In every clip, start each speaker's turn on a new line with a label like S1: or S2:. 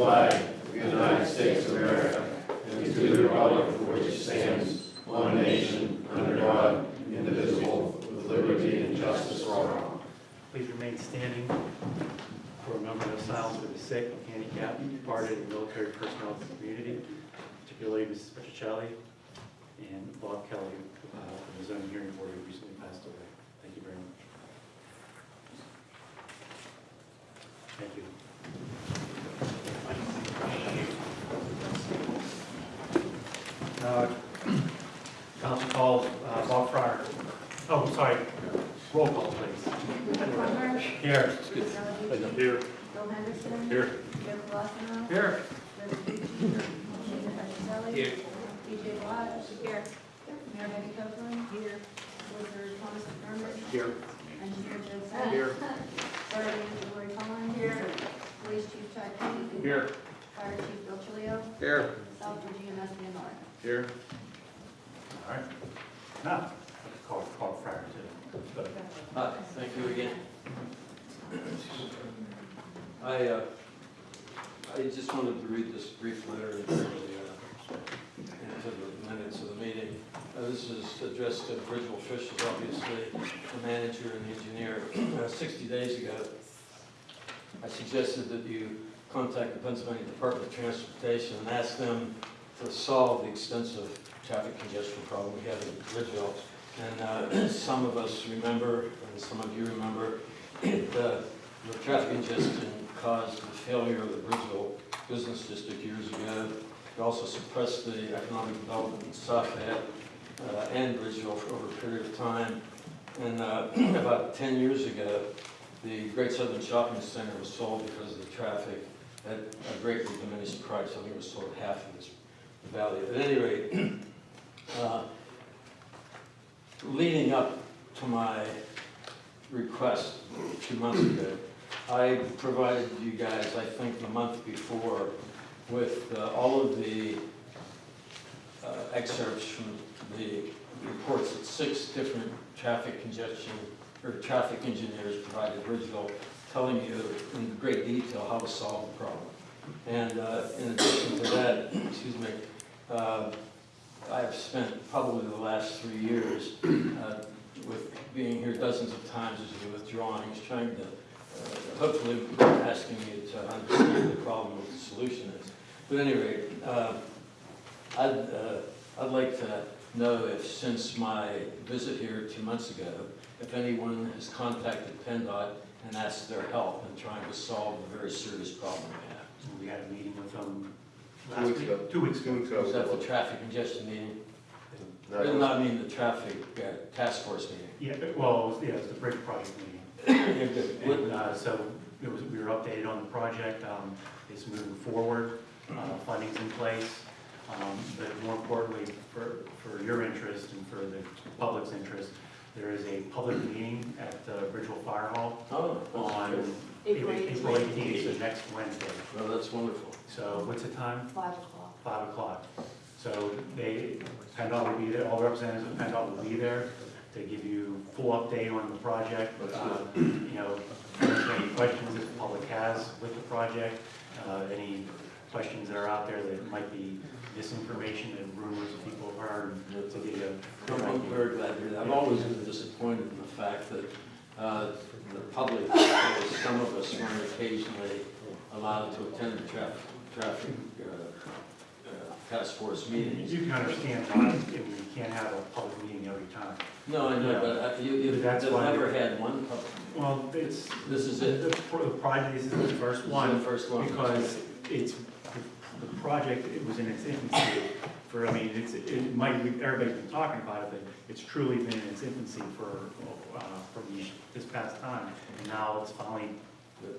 S1: flag of the United States of America and to the republic for which it stands, one nation, under God, indivisible, with liberty and justice for all.
S2: Please remain standing for a moment of silence for the sick, handicapped, departed, and military personnel of the community, particularly Mrs. Petricelli and Bob Kelly, uh, from the zoning hearing board who recently passed away. Thank you very much. Thank you. Uh, Council calls uh, Bob Fryer. Oh, sorry. Roll call, please.
S3: Palmer.
S2: Here. Here.
S3: Bill Henderson.
S2: Here.
S3: Joe Colosimo.
S2: Here.
S3: Rose Bucci. Gina Petroselli.
S2: Here.
S3: DJ Watt. Here. Mayor Betty Copeland. Here. Solicitor Thomas McDermott.
S2: Here.
S3: Engineer Joe Sens.
S2: Here.
S3: Fire Chief Lori Collins. Here. Police Chief Chad Koenig.
S2: Here.
S3: Fire Chief Bill Chilio.
S2: Here.
S3: South Virginia Master Leonard.
S2: Here. All right. Now, let's call, call Fryer too. Go.
S4: Hi, thank you again. I, uh, I just wanted to read this brief letter into the, uh, into the minutes of the meeting. Uh, This is addressed to Bridgeville officials, obviously, the manager and the engineer. Uh, Sixty days ago, I suggested that you contact the Pennsylvania Department of Transportation and ask them to solve the extensive traffic congestion problem we have in Bridgeville. And uh, some of us remember, and some of you remember, the, the traffic congestion caused the failure of the Bridgeville Business District years ago. It also suppressed the economic development in Suffolk uh, and Bridgeville for over a period of time. And uh, about 10 years ago, the Great Southern Shopping Center was sold because of the traffic at a greatly diminished price. I think it was sold half of its value. At any rate, uh, leading up to my request two months ago, I provided you guys, I think the month before, with uh, all of the uh, excerpts from the reports that six different traffic congestion, or traffic engineers provided Bridgeville, telling you in great detail how to solve the problem. And uh, in addition to that, excuse me, uh, I have spent probably the last three years uh, with being here dozens of times as you with drawings, trying to, uh, hopefully asking you to understand the problem, what the solution is. But at any rate, uh, I'd, uh, I'd like to know if, since my visit here two months ago, if anyone has contacted PennDOT and asked their help in trying to solve a very serious problem we.
S2: We had a meeting with them
S1: Two
S2: last
S1: weeks
S2: week.
S1: ago.
S2: Two weeks ago.
S1: Two weeks ago.
S4: Was that the traffic congestion meeting?
S1: No, it
S4: did
S1: was-
S4: not mean the traffic uh, task force meeting.
S2: Yeah, well, yeah, it was the bridge project meeting.
S4: Yeah, good. What-
S2: And uh, so it was, we were updated on the project, um, it's moving forward, uh, funding's in place. Um, But more importantly, for, for your interest and for the public's interest, there is a public meeting at the Bridgeville Fire Hall
S4: Oh, that's
S2: on
S4: good.
S3: April
S2: April 18th, so next Wednesday.
S4: Well, that's wonderful.
S2: So what's the time?
S3: Five o'clock.
S2: Five o'clock. So they, PennDOT will be there, all representatives of PennDOT will be there to give you full update on the project. Uh, You know, answer any questions that the public has with the project, uh, any questions that are out there that might be misinformation and rumors that people have heard, to give you a
S4: I'm I'm very glad to hear that. I've always been disappointed in the fact that uh, the public, some of us weren't occasionally allowed to attend the traffic, traffic uh, uh, task force meetings.
S2: You can understand why you can't have a public meeting every time.
S4: No, I know, but uh, you, you've
S2: That's why-
S4: never had one public.
S2: Well, it's,
S4: This is it.
S2: the pro- the project, this is the first
S4: This is
S2: one.
S4: the first one.
S2: Because it's, the project, it was in its infancy for, I mean, it's, it might, be- everybody's been talking about it, but it's truly been in its infancy for, for the, this past time. And now it's finally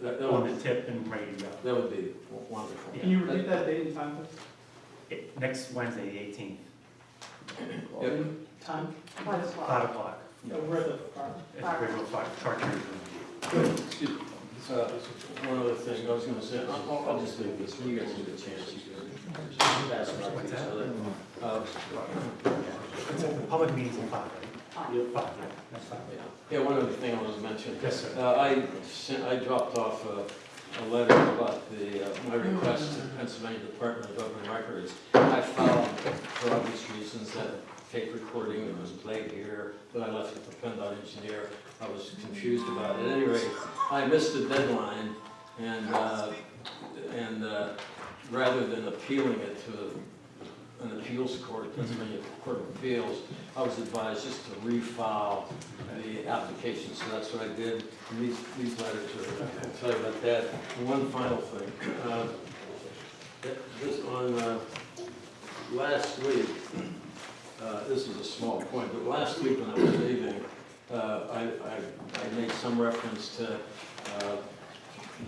S4: That that
S2: on
S4: would,
S2: the tip and ready to go.
S4: that would be wonderful.
S2: Yeah.
S5: Can you repeat that date and time,
S2: It- Next Wednesday, the eighteenth,
S4: Yep.
S5: Time?
S3: Five o'clock.
S2: five o'clock,
S5: Yeah, We're at the,
S2: at the Bridgeville Fire, Charter Room.
S4: Excuse me. Uh, One other thing, I was gonna say, I'll, I'll- I'll just leave this, when you guys get a chance, you can ask about
S2: What's
S4: each
S2: that?
S4: other. Uh,
S2: It's a, public meeting's in five, right?
S3: Five.
S2: Five, yeah, that's fine.
S4: Yeah, one other thing I was to mention.
S2: Yes, sir.
S4: Uh, I sent, I dropped off a, a letter about the, uh, my request to the Pennsylvania Department of Open Records. I found, for obvious reasons that tape recording that was played here, but I left it to PennDOT engineer. I was confused about it. At any rate, I missed the deadline and, uh, and uh, rather than appealing it to an appeals court, Pennsylvania Court of Appeals, I was advised just to refile the application, so that's what I did. And these, these letters are, I'll tell you about that. And one final thing. uh, This, on, uh, last week, uh, this is a small point, but last week when I was leaving, uh, I, I, I made some reference to, uh,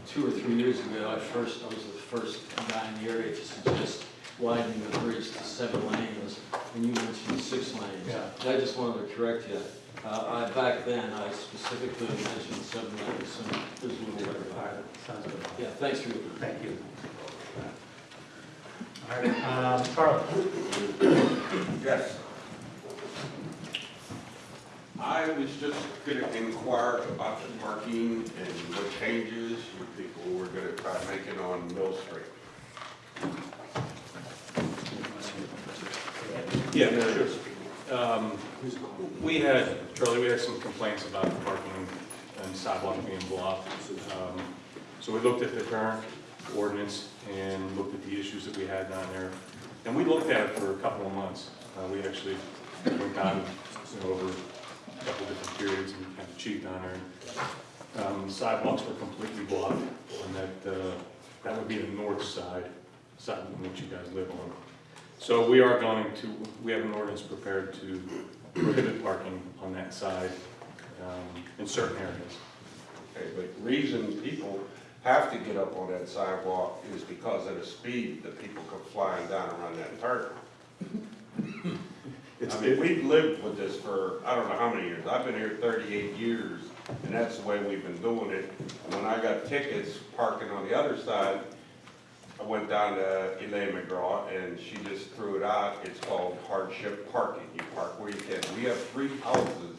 S4: two or three years ago, I first, I was the first guy in the area to suggest widening the bridge to seven lanes, and you mentioned six lanes.
S2: Yeah.
S4: I just wanted to correct you. Uh, I, back then, I specifically mentioned seven lanes, and there's a little bit
S2: All right,
S4: of
S2: sounds good.
S4: Yeah, thanks for your
S2: Thank you. All right, um, Carl?
S1: Yes. I was just gonna inquire about the parking and what changes you people were gonna try making on Mill Street.
S5: Yeah, sure. Um, We had, Charlie, we had some complaints about the parking and sidewalk being blocked. Um, So we looked at the current ordinance and looked at the issues that we had down there. And we looked at it for a couple of months. Uh, We actually went down, you know, over a couple different periods and kind of checked down there. Um, Sidewalks were completely blocked, and that, uh, that would be the north side, side which you guys live on. So we are going to, we have an ordinance prepared to prohibit parking on that side um, in certain areas.
S1: Okay, but reason people have to get up on that sidewalk is because of the speed that people come flying down around that turn.
S5: It's-
S1: I mean, we've lived with this for, I don't know how many years, I've been here thirty-eight years, and that's the way we've been doing it. And when I got tickets parking on the other side, I went down to Elaine McGraw, and she just threw it out, it's called hardship parking, you park where you can. We have three houses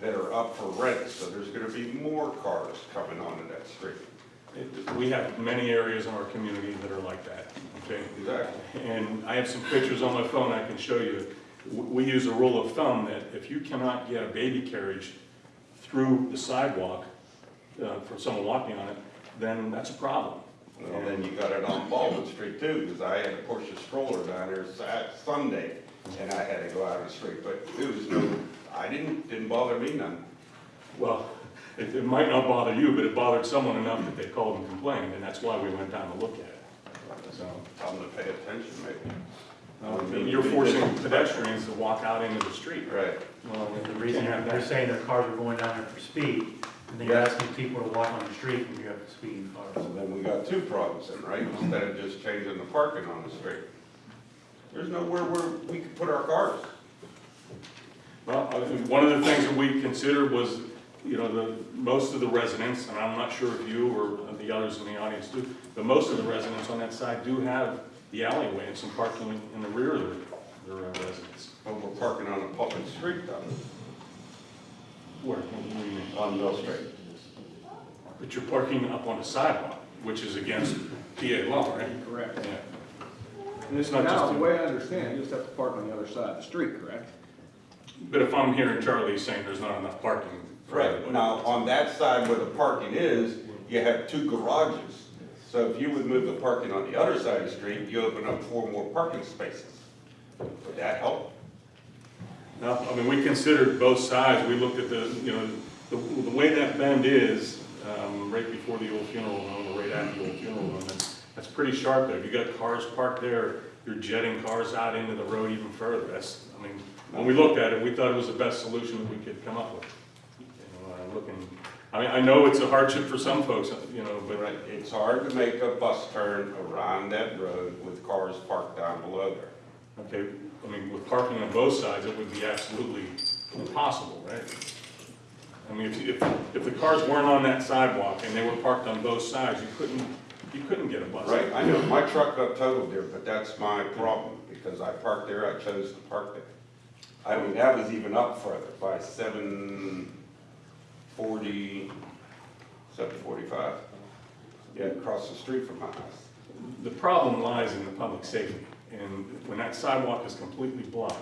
S1: that are up for rent, so there's gonna be more cars coming onto that street.
S5: it- We have many areas in our community that are like that, okay?
S1: Exactly.
S5: And I have some pictures on my phone I can show you. W- We use a rule of thumb that if you cannot get a baby carriage through the sidewalk uh, for someone walking on it, then that's a problem.
S1: Well, then you got it on Baldwin Street too, because I had to push a stroller down there Sat, Sunday, and I had to go out of the street, but it was no, I didn't, didn't bother me none.
S5: Well, it, it might not bother you, but it bothered someone enough that they called and complained, and that's why we went down to look at it. So,
S1: Tell them to pay attention, maybe.
S5: uh, you're forcing pedestrians to walk out into the street.
S1: Right.
S5: Well,
S2: The reason
S5: can't have
S2: they're saying their cars are going down there for speed, and then you're
S1: Yeah.
S2: asking people to walk on the street when you have speeding cars.
S1: So then we got two problems then, right, instead of just changing the parking on the street. There's nowhere where we could put our cars.
S5: Well, I think one of the things that we considered was, you know, the, most of the residents, and I'm not sure if you or the others in the audience do, but most of the residents on that side do have the alleyway and some parking in the rear of their, their uh, residence.
S1: But we're parking on a public street though,
S5: Where, what do you mean?
S1: on Mill Street.
S5: But you're parking up on a sidewalk, which is against PA law, right?
S6: Correct.
S5: Yeah.
S6: And it's
S5: not just
S6: now,
S5: a-
S6: the way I understand, you just have to park on the other side of the street, correct?
S5: But if I'm hearing Charlie saying there's not enough parking for
S1: Right,
S5: everybody.
S1: now, on that side where the parking is, you have two garages. So if you would move the parking on the other side of the street, you open up four more parking spaces. Would that help?
S5: No, I mean, we considered both sides, we looked at the, you know, the, the way that bend is, um, right before the old funeral home, or right after the old funeral home, that's, that's pretty sharp there. If you got cars parked there, you're jetting cars out into the road even further, that's, I mean, when we looked at it, we thought it was the best solution that we could come up with. You know, uh, looking, I mean, I know it's a hardship for some folks, you know, but
S1: Right, it's hard to make a bus turn around that road with cars parked down below there.
S5: Okay, I mean, with parking on both sides, it would be absolutely impossible, right? I mean, if, if, if the cars weren't on that sidewalk and they were parked on both sides, you couldn't, you couldn't get a bus.
S1: Right, I know, my truck got totaled there, but that's my problem, because I parked there, I chose to park there. I mean, that was even up further, by seven forty, seven forty-five. Yeah, across the street from my house.
S5: The problem lies in the public safety, and when that sidewalk is completely blocked,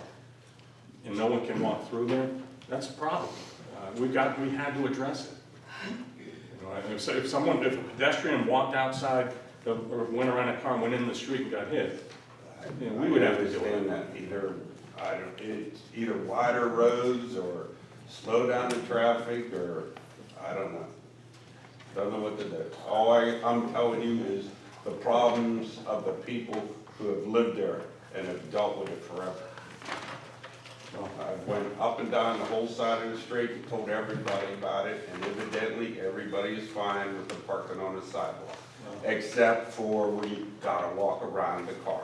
S5: and no one can walk through there, that's a problem. Uh, We've got, we had to address it. You know, If, if someone, if a pedestrian walked outside, the- or went around a car, and went in the street and got hit, Yeah, we would have to deal with it.
S1: that, either, I don't, it's either wider roads or slow down the traffic, or, I don't know. Don't know what to do. All I, I'm telling you is the problems of the people who have lived there and have dealt with it forever. I went up and down the whole side of the street and told everybody about it, and evidently, everybody is fine with the parking on the sidewalk, except for we gotta walk around the car.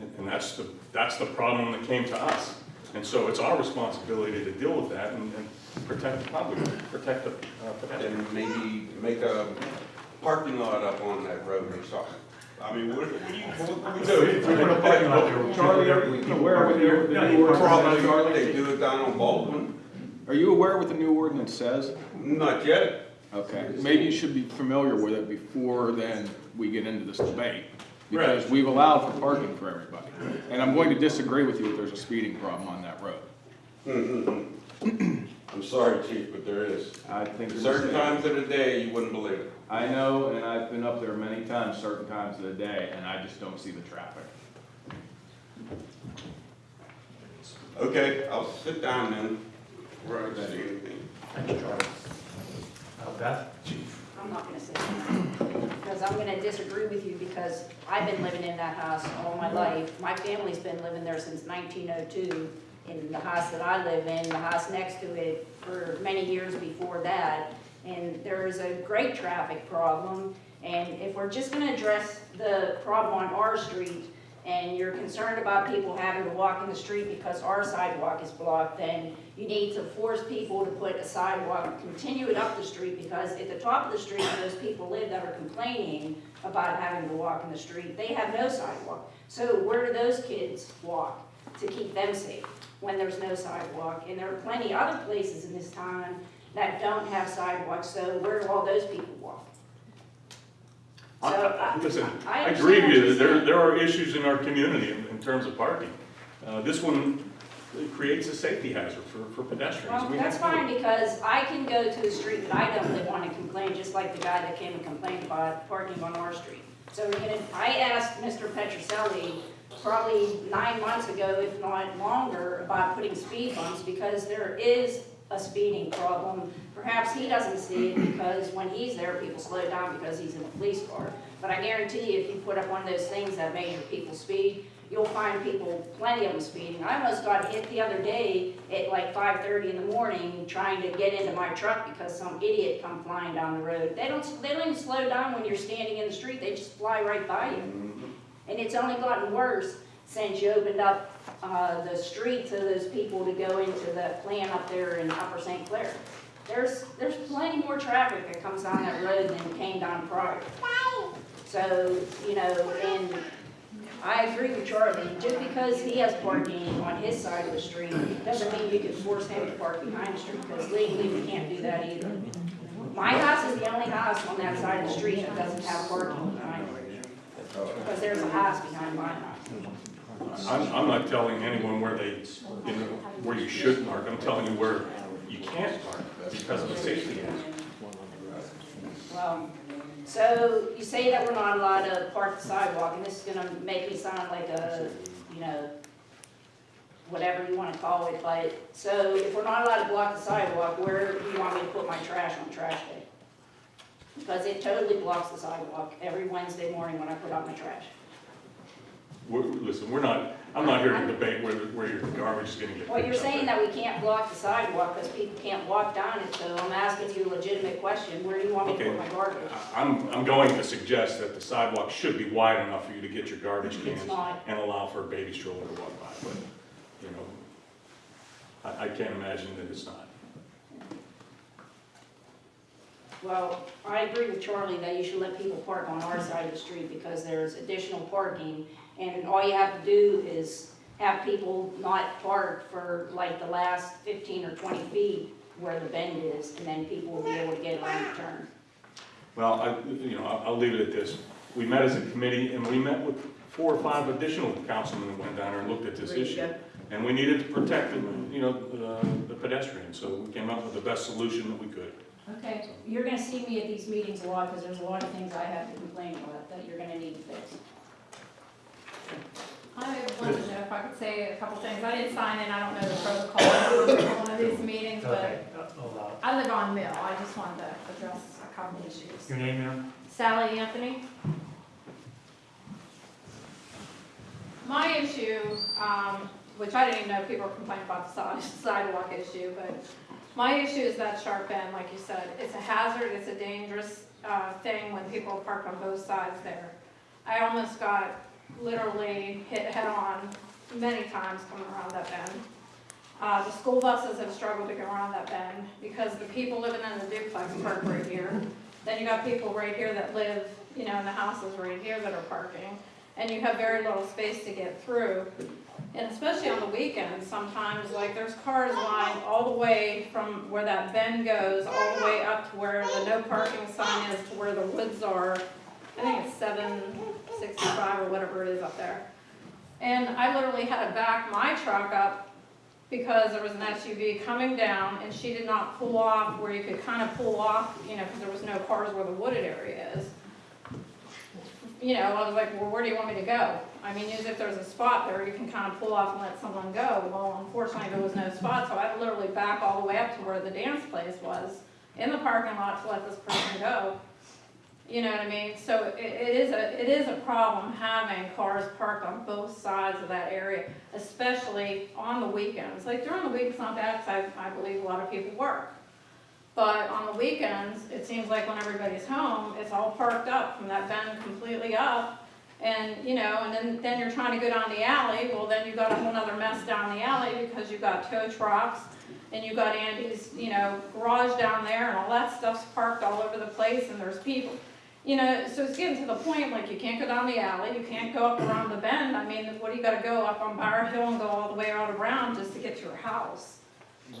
S5: And- And that's the, that's the problem that came to us. And so it's our responsibility to deal with that and, and protect the public, protect the uh.
S1: And maybe make a parking lot up on that road or something. I mean, what, what do you, what do we
S2: So we put a parking lot there.
S6: Charlie, are you aware with the the new ordinance?
S1: Probably, they do it down on Baldwin,
S6: Are you aware what the new ordinance says?
S1: not yet.
S6: Okay, maybe you should be familiar with it before then we get into this debate. Because we've allowed for parking for everybody. And I'm going to disagree with you if there's a speeding problem on that road. Mm-hmm.
S1: I'm sorry, chief, but there is.
S6: I think
S1: Certain times of the day, you wouldn't believe it.
S6: I know, and I've been up there many times, certain times of the day, and I just don't see the traffic.
S1: Okay, I'll sit down then. Where I see anything.
S2: Thank you, Charlie. Uh, Beth?
S3: I'm not gonna say that, because I'm gonna disagree with you, because I've been living in that house all my life. My family's been living there since nineteen oh two, in the house that I live in, the house next to it for many years before that. And there is a great traffic problem, and if we're just gonna address the problem on our street, and you're concerned about people having to walk in the street because our sidewalk is blocked, then you need to force people to put a sidewalk, continue it up the street, because at the top of the street, those people live that are complaining about having to walk in the street, they have no sidewalk. So where do those kids walk to keep them safe when there's no sidewalk? And there are plenty other places in this town that don't have sidewalks, so where do all those people walk? So,
S5: I-
S3: I-
S5: Listen,
S3: I
S5: I agree with you, there, there are issues in our community in, in terms of parking. Uh, this one creates a safety hazard for, for pedestrians.
S3: Well,
S5: We
S3: that's fine, because I can go to the street that I don't live on and complain, just like the guy that came and complained about parking on our street. So we're gonna, I asked Mr. Petroselli probably nine months ago, if not longer, about putting speed bumps, because there is a speeding problem. Perhaps he doesn't see it, because when he's there, people slow down because he's in a police car. But I guarantee you, if you put up one of those things that measure people's speed, you'll find people, plenty of them speeding. I almost got hit the other day at like five thirty in the morning, trying to get into my truck because some idiot come flying down the road. They don't, they don't even slow down when you're standing in the street, they just fly right by you. Mm-hmm. And it's only gotten worse since you opened up, uh, the street to those people to go into the plant up there in Upper St. Clair. There's, there's plenty more traffic that comes down that road than came down prior. So, you know, and I agree with Charlie, just because he has parking on his side of the street, doesn't mean you can force him to park behind the street, because legally we can't do that either. My house is the only house on that side of the street that doesn't have parking behind it, because there's a house behind my house.
S5: I'm, I'm not telling anyone where they, you know, where you should park, I'm telling you where you can't park because of the safety hazard.
S3: Well, so you say that we're not allowed to park the sidewalk, and this is gonna make me sound like a, you know, whatever you wanna call it, but, so if we're not allowed to block the sidewalk, where do you want me to put my trash on trash day? Because it totally blocks the sidewalk every Wednesday morning when I put out my trash.
S5: We're, listen, we're not, I'm not here to debate where, where your garbage is gonna get.
S3: Well, you're
S5: picked up.
S3: saying that we can't block the sidewalk because people can't walk down it, so I'm asking you a legitimate question, where do you want me to put my garbage?
S5: I- I'm, I'm going to suggest that the sidewalk should be wide enough for you to get your garbage cans
S3: not.
S5: and allow for a baby stroller to walk by, but, you know, I, I can't imagine that it's not.
S3: Well, I agree with Charlie that you should let people park on our side of the street because there's additional parking. And all you have to do is have people not park for like the last fifteen or twenty feet where the bend is, and then people will be able to get around the turn.
S5: Well, I, you know, I'll, I'll leave it at this. we met as a committee, and we met with four or five additional councilmen that went down there and looked at this issue. And we needed to protect, the, you know, the- the pedestrians, so we came up with the best solution that we could.
S3: Okay, you're gonna see me at these meetings a lot, because there's a lot of things I have to complain about that you're gonna need to fix.
S7: I wanted to know if I could say a couple things. I didn't sign in, I don't know the protocol for one of these meetings, but
S2: uh, allow.
S7: I live on Mill. I just wanted to address a couple issues.
S2: Your name, ma'am?
S7: Sally Anthony. My issue, um, which I didn't even know people were complaining about the si- sidewalk issue, but my issue is that sharp end, like you said. It's a hazard, it's a dangerous, uh, thing when people park on both sides there. I almost got literally hit head-on many times coming around that bend. Uh, the school buses have struggled to get around that bend because the people living in the duplex park right here. Then you got people right here that live, you know, in the houses right here that are parking. And you have very little space to get through. And especially on the weekends, sometimes, like, there's cars lined all the way from where that bend goes, all the way up to where the no parking sign is, to where the woods are. I think it's seven sixty-five or whatever it is up there. And I literally had to back my truck up because there was an SUV coming down and she did not pull off where you could kind of pull off, you know, because there was no cars where the wooded area is. You know, I was like, well, where do you want me to go? I mean, if there's a spot there, you can kind of pull off and let someone go. Well, unfortunately, there was no spot, so I had to literally back all the way up to where the dance place was in the parking lot to let this person go. You know what I mean? So it, it is a, it is a problem having cars parked on both sides of that area, especially on the weekends. Like during the week, it's not bad, because I, I believe a lot of people work. But on the weekends, it seems like when everybody's home, it's all parked up from that bend completely up. And, you know, and then, then you're trying to go down the alley, well, then you've got a whole nother mess down the alley because you've got tow trucks and you've got Andy's, you know, garage down there and all that stuff's parked all over the place and there's people. You know, so it's getting to the point, like, you can't go down the alley, you can't go up around the bend, I mean, what do you gotta go up on Bower Hill and go all the way out around just to get to your house?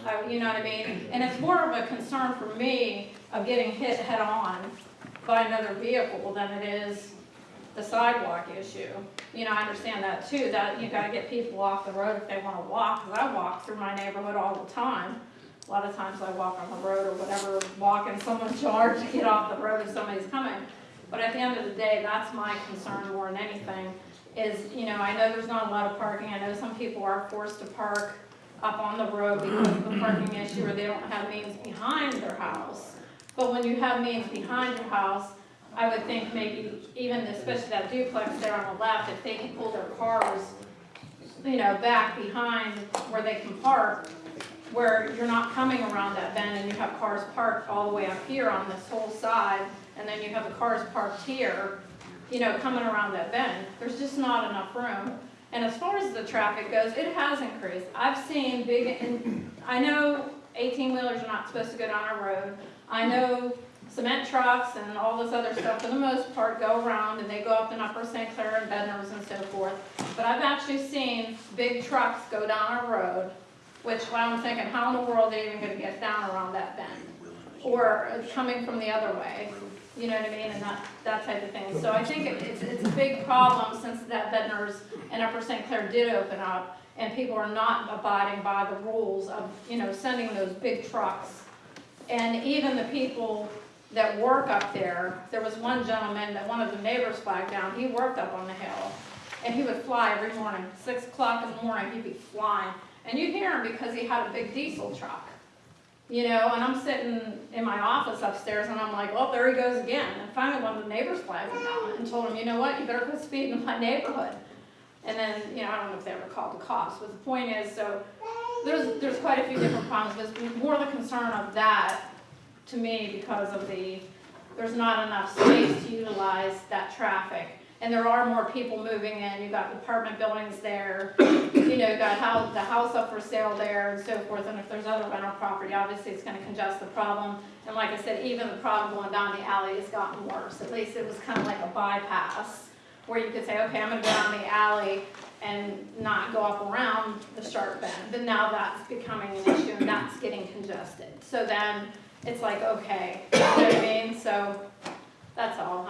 S7: I- you know what I mean? And it's more of a concern for me of getting hit head-on by another vehicle than it is the sidewalk issue. You know, I understand that too, that you gotta get people off the road if they wanna walk, cause I walk through my neighborhood all the time. A lot of times I walk on the road or whatever, walk in someone's yard to get off the road if somebody's coming. But at the end of the day, that's my concern more than anything, is, you know, I know there's not a lot of parking, I know some people are forced to park up on the road because of the parking issue, or they don't have means behind their house. But when you have means behind your house, I would think maybe even especially that duplex there on the left, if they can pull their cars, you know, back behind where they can park, where you're not coming around that bend and you have cars parked all the way up here on this whole side, and then you have the cars parked here, you know, coming around that bend, there's just not enough room. And as far as the traffic goes, it has increased. I've seen big, and I know eighteen wheelers are not supposed to go down our road. I know cement trucks and all this other stuff, for the most part, go around and they go up in Upper St. Clair and Bednar's and so forth. But I've actually seen big trucks go down our road, which I'm thinking, how in the world are they even gonna get down around that bend? Or coming from the other way, you know what I mean, and that, that type of thing. So I think it- it's, it's a big problem since that Bednar's and Upper St. Clair did open up, and people are not abiding by the rules of, you know, sending those big trucks. And even the people that work up there, there was one gentleman that one of the neighbors flagged down, he worked up on the hill. And he would fly every morning, six o'clock in the morning, he'd be flying. And you'd hear him because he had a big diesel truck. You know, and I'm sitting in my office upstairs and I'm like, well, there he goes again. And finally, one of the neighbors flagged him down and told him, you know what, you better quit speeding in my neighborhood. And then, you know, I don't know if they ever called the cops, but the point is, so, there's, there's quite a few different problems, but it's more the concern of that, to me, because of the, there's not enough space to utilize that traffic. And there are more people moving in, you've got apartment buildings there, you know, got house, the house up for sale there and so forth, and if there's other rental property, obviously it's gonna congest the problem. And like I said, even the problem going down the alley has gotten worse, at least it was kind of like a bypass, where you could say, okay, I'm gonna go down the alley and not go up around the sharp bend, but now that's becoming an issue and that's getting congested. So then, it's like, okay, you know what I mean, so, That's all,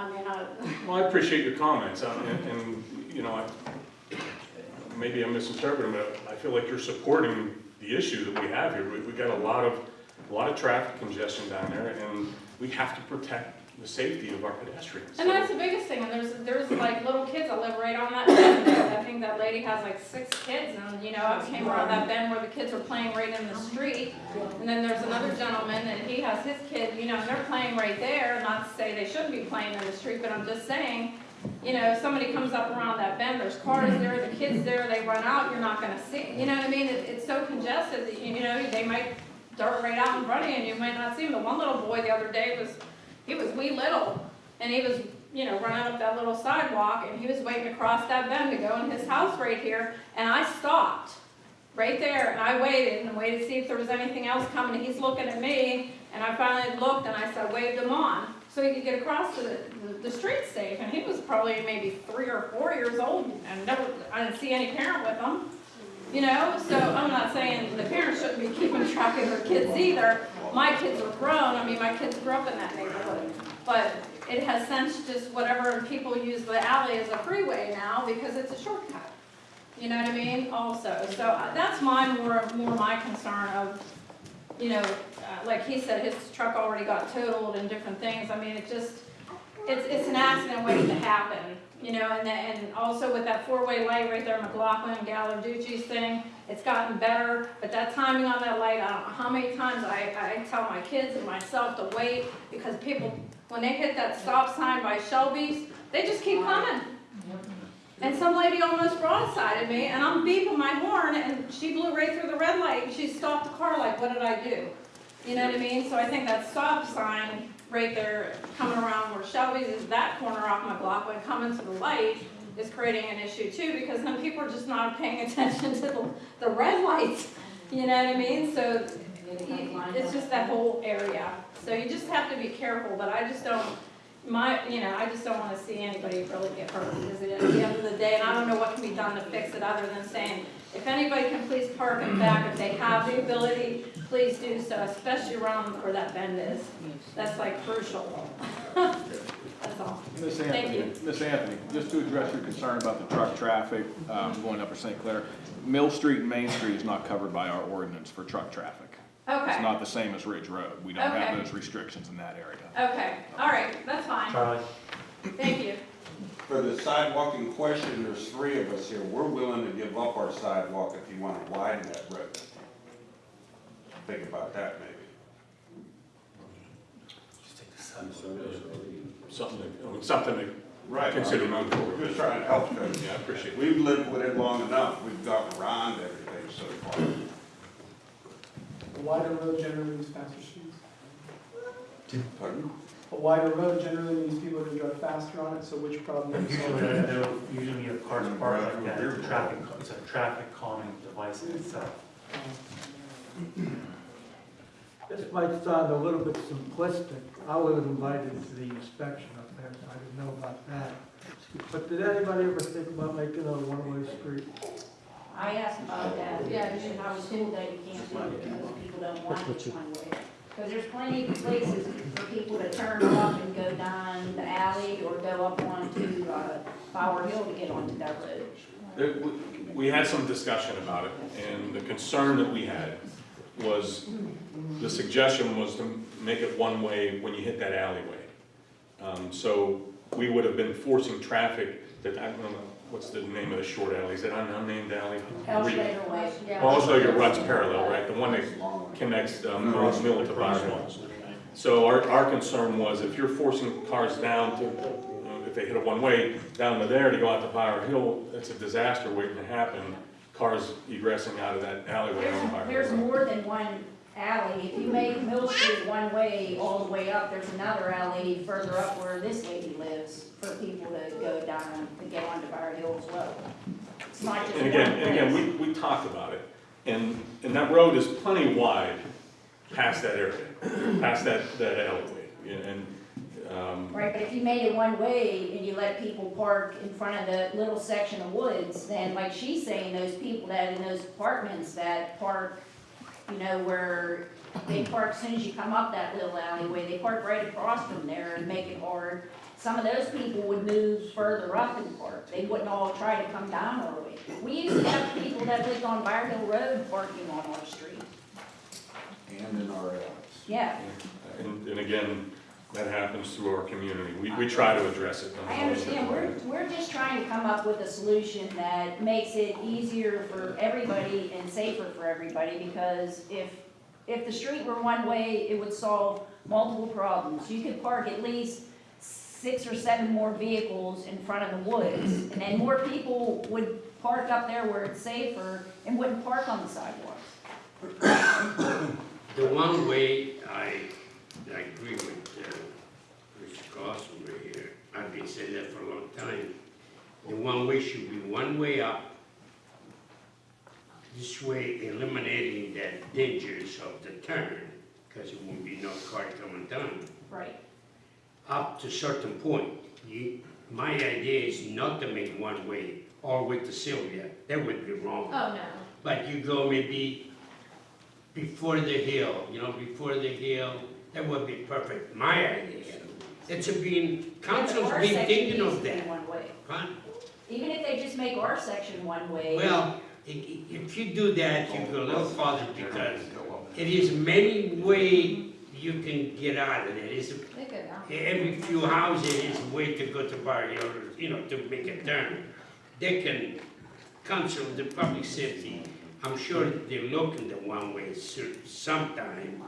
S5: Well, I appreciate your comments, um, and, and, you know, I, maybe I'm misinterpreting, but I feel like you're supporting the issue that we have here. We, we got a lot of, a lot of traffic congestion down there, and we have to protect the safety of our pedestrians.
S7: and that's the biggest thing, and there's, there's like little kids that live right on that bend. I think that lady has like six kids, and, you know, I came around that bend where the kids are playing right in the street. And then there's another gentleman, and he has his kid, you know, and they're playing right there, not to say they shouldn't be playing in the street, but I'm just saying, you know, if somebody comes up around that bend, there's cars there, the kids there, they run out, you're not gonna see, you know what I mean? It, it's so congested that, you know, they might dart right out of you, and you might not see them. The one little boy the other day was, he was wee little, and he was, you know, running up that little sidewalk, and he was waiting to cross that bend to go in his house right here, and I stopped right there, and I waited and waited to see if there was anything else coming. He's looking at me, and I finally looked, and I said, waved him on, so he could get across the, the, the street safe, and he was probably maybe three or four years old, and never, I didn't see any parent with him. You know, so I'm not saying the parents shouldn't be keeping track of their kids either. My kids are grown, I mean, my kids grew up in that neighborhood. But it has since just whatever, people use the alley as a freeway now because it's a shortcut. You know what I mean, also, so uh, that's my, more, more my concern of, you know, uh, like he said, his truck already got totaled and different things, I mean, it just, it's, it's an accident waiting to happen, you know, and then, and also with that four-way light right there, McLaughlin, Gallarducci's thing, it's gotten better, but that timing on that light, I don't know how many times I, I tell my kids and myself to wait, because people, when they hit that stop sign by Shelby's, they just keep coming. And some lady almost broadsided me, and I'm beeping my horn, and she blew right through the red light, and she stopped the car like, what did I do? You know what I mean? So I think that stop sign right there, coming around where Shelby's is, that corner off McLaughlin, coming to the light, is creating an issue too, because then people are just not paying attention to the, the red lights. You know what I mean? So it's just that whole area. So you just have to be careful, but I just don't, my, you know, I just don't wanna see anybody really get hurt, because at the end of the day, and I don't know what can be done to fix it, other than saying, if anybody can please park in back, if they have the ability, please do so, especially around where that bend is. That's like crucial. That's all.
S6: Miss
S7: Thank
S6: Anthony,
S7: you.
S6: Miss Anthony, just to address your concern about the truck traffic, um, going up for St. Clair, Mill Street and Main Street is not covered by our ordinance for truck traffic. Okay. It's
S7: Okay,
S6: not the same as Ridge Road. We don't have
S7: Okay.
S6: those restrictions in that area.
S7: okay, all right, that's fine,
S2: Charlie?
S7: thank you.
S1: For the sidewalk in question, there's three of us here. We're willing to give up our sidewalk if you wanna widen that road. Think about that maybe.
S5: Something, to- I mean, something to
S1: Right.
S5: consider moving forward.
S1: We're just trying to help them.
S5: Yeah, I appreciate it.
S1: We've lived with it long enough. We've gotten around everything so far.
S8: A wider road generally means faster speeds.
S1: Pardon?
S8: A wider road generally means people are gonna drive faster on it, so which problem is
S2: So
S8: solved?
S2: Uh, there- there- Usually you have cars mm-hmm. parked like that, it's a traffic, it's a traffic calming device in itself.
S9: Um, This might sound a little bit simplistic. I wasn't invited to the inspection up there, so I didn't know about that. But did anybody ever think about making a one-way street?
S3: I asked about that, yeah, and I was told that you can't do it because people don't want it one way. Because there's plenty of places for people to turn off and go down the alley or go up onto, uh, Bower Hill to get onto that road.
S5: There- we- We had some discussion about it, and the concern that we had was, the suggestion was to make it one-way when you hit that alleyway. Um, So we would have been forcing traffic that, I don't know, what's the name of the short alley? Is it an unnamed alley?
S3: Elstrader Way.
S5: Well, also it runs parallel, right? The one that connects um, Mills Mill to Byron Mills. So our, our concern was if you're forcing cars down to, you know, if they hit a one-way, down to there to go out to Byron Hill, it's a disaster waiting to happen. Cars egressing out of that alleyway on
S3: There's, more than one alley. If you make Mill Street one way all the way up, there's another alley further up where this lady lives for people to go down, to get onto Bower Hill as well. It's not just
S5: And
S3: one
S5: again, and again, we, we talked about it, and, and that road is plenty wide past that area, past that, that alleyway. And, um,
S3: Right, but if you made it one way and you let people park in front of the little section of woods, then like she's saying, those people that in those apartments that park you know, where they park, as soon as you come up that little alleyway, they park right across from there and make it hard. Some of those people would move further up and park, they wouldn't all try to come down our way. We used to have people that lived on Byron Hill Road parking on our street,
S1: And in our alleys.
S3: yeah.
S5: And, and again, that happens through our community. We, we uh, try to address it.
S3: I understand, we're, we're just trying to come up with a solution that makes it easier for everybody and safer for everybody, because if, if the street were one way, it would solve multiple problems. You could park at least six or seven more vehicles in front of the woods, and then more people would park up there where it's safer and wouldn't park on the sidewalks.
S10: The one way, I, I agree with, Carlson right here, I've been saying that for a long time. The one way should be one way up. This way eliminating that dangers of the turn, because it won't be no car coming down.
S3: Right.
S10: Up to certain point, you, my idea is not to make one way all with the Sylvia, that would be wrong.
S7: Oh, no.
S10: But you go maybe before the hill, you know, before the hill, that would be perfect, my idea. It's a being, council's
S3: Our
S10: been
S3: section
S10: thinking
S3: needs
S10: of
S3: to be
S10: that,
S3: One way.
S10: huh?
S3: Even if they just make our section one way.
S10: Well, i- i- if you do that, you go a little farther because it is many way you can get out of it. It's
S7: They could,
S10: every few houses is a way to go to Bower Hill, you know, to make a turn. They can, council, the public safety, I'm sure they're looking the one way cer- sometime.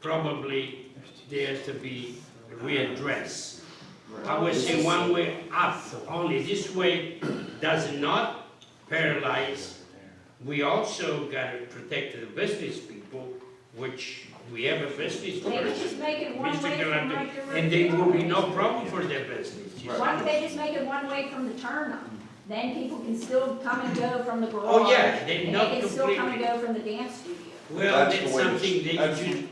S10: Probably there has to be readdressed. I would say one way up, only this way does not paralyze. We also gotta protect the business people, which we have a business
S3: Maybe
S10: person.
S3: just make it one
S10: Mr.
S3: way
S10: Galante. And there will be no problem for their business. you see.
S3: Why don't they just make it one way from the turn up? Then people can still come and go from the garage.
S10: Oh, yeah, they
S3: And
S10: not
S3: they can still come and
S10: completely-
S3: go from the dance studio.
S10: Well,
S1: That's
S10: that's
S1: the way the-
S10: something that
S1: that's-
S10: you,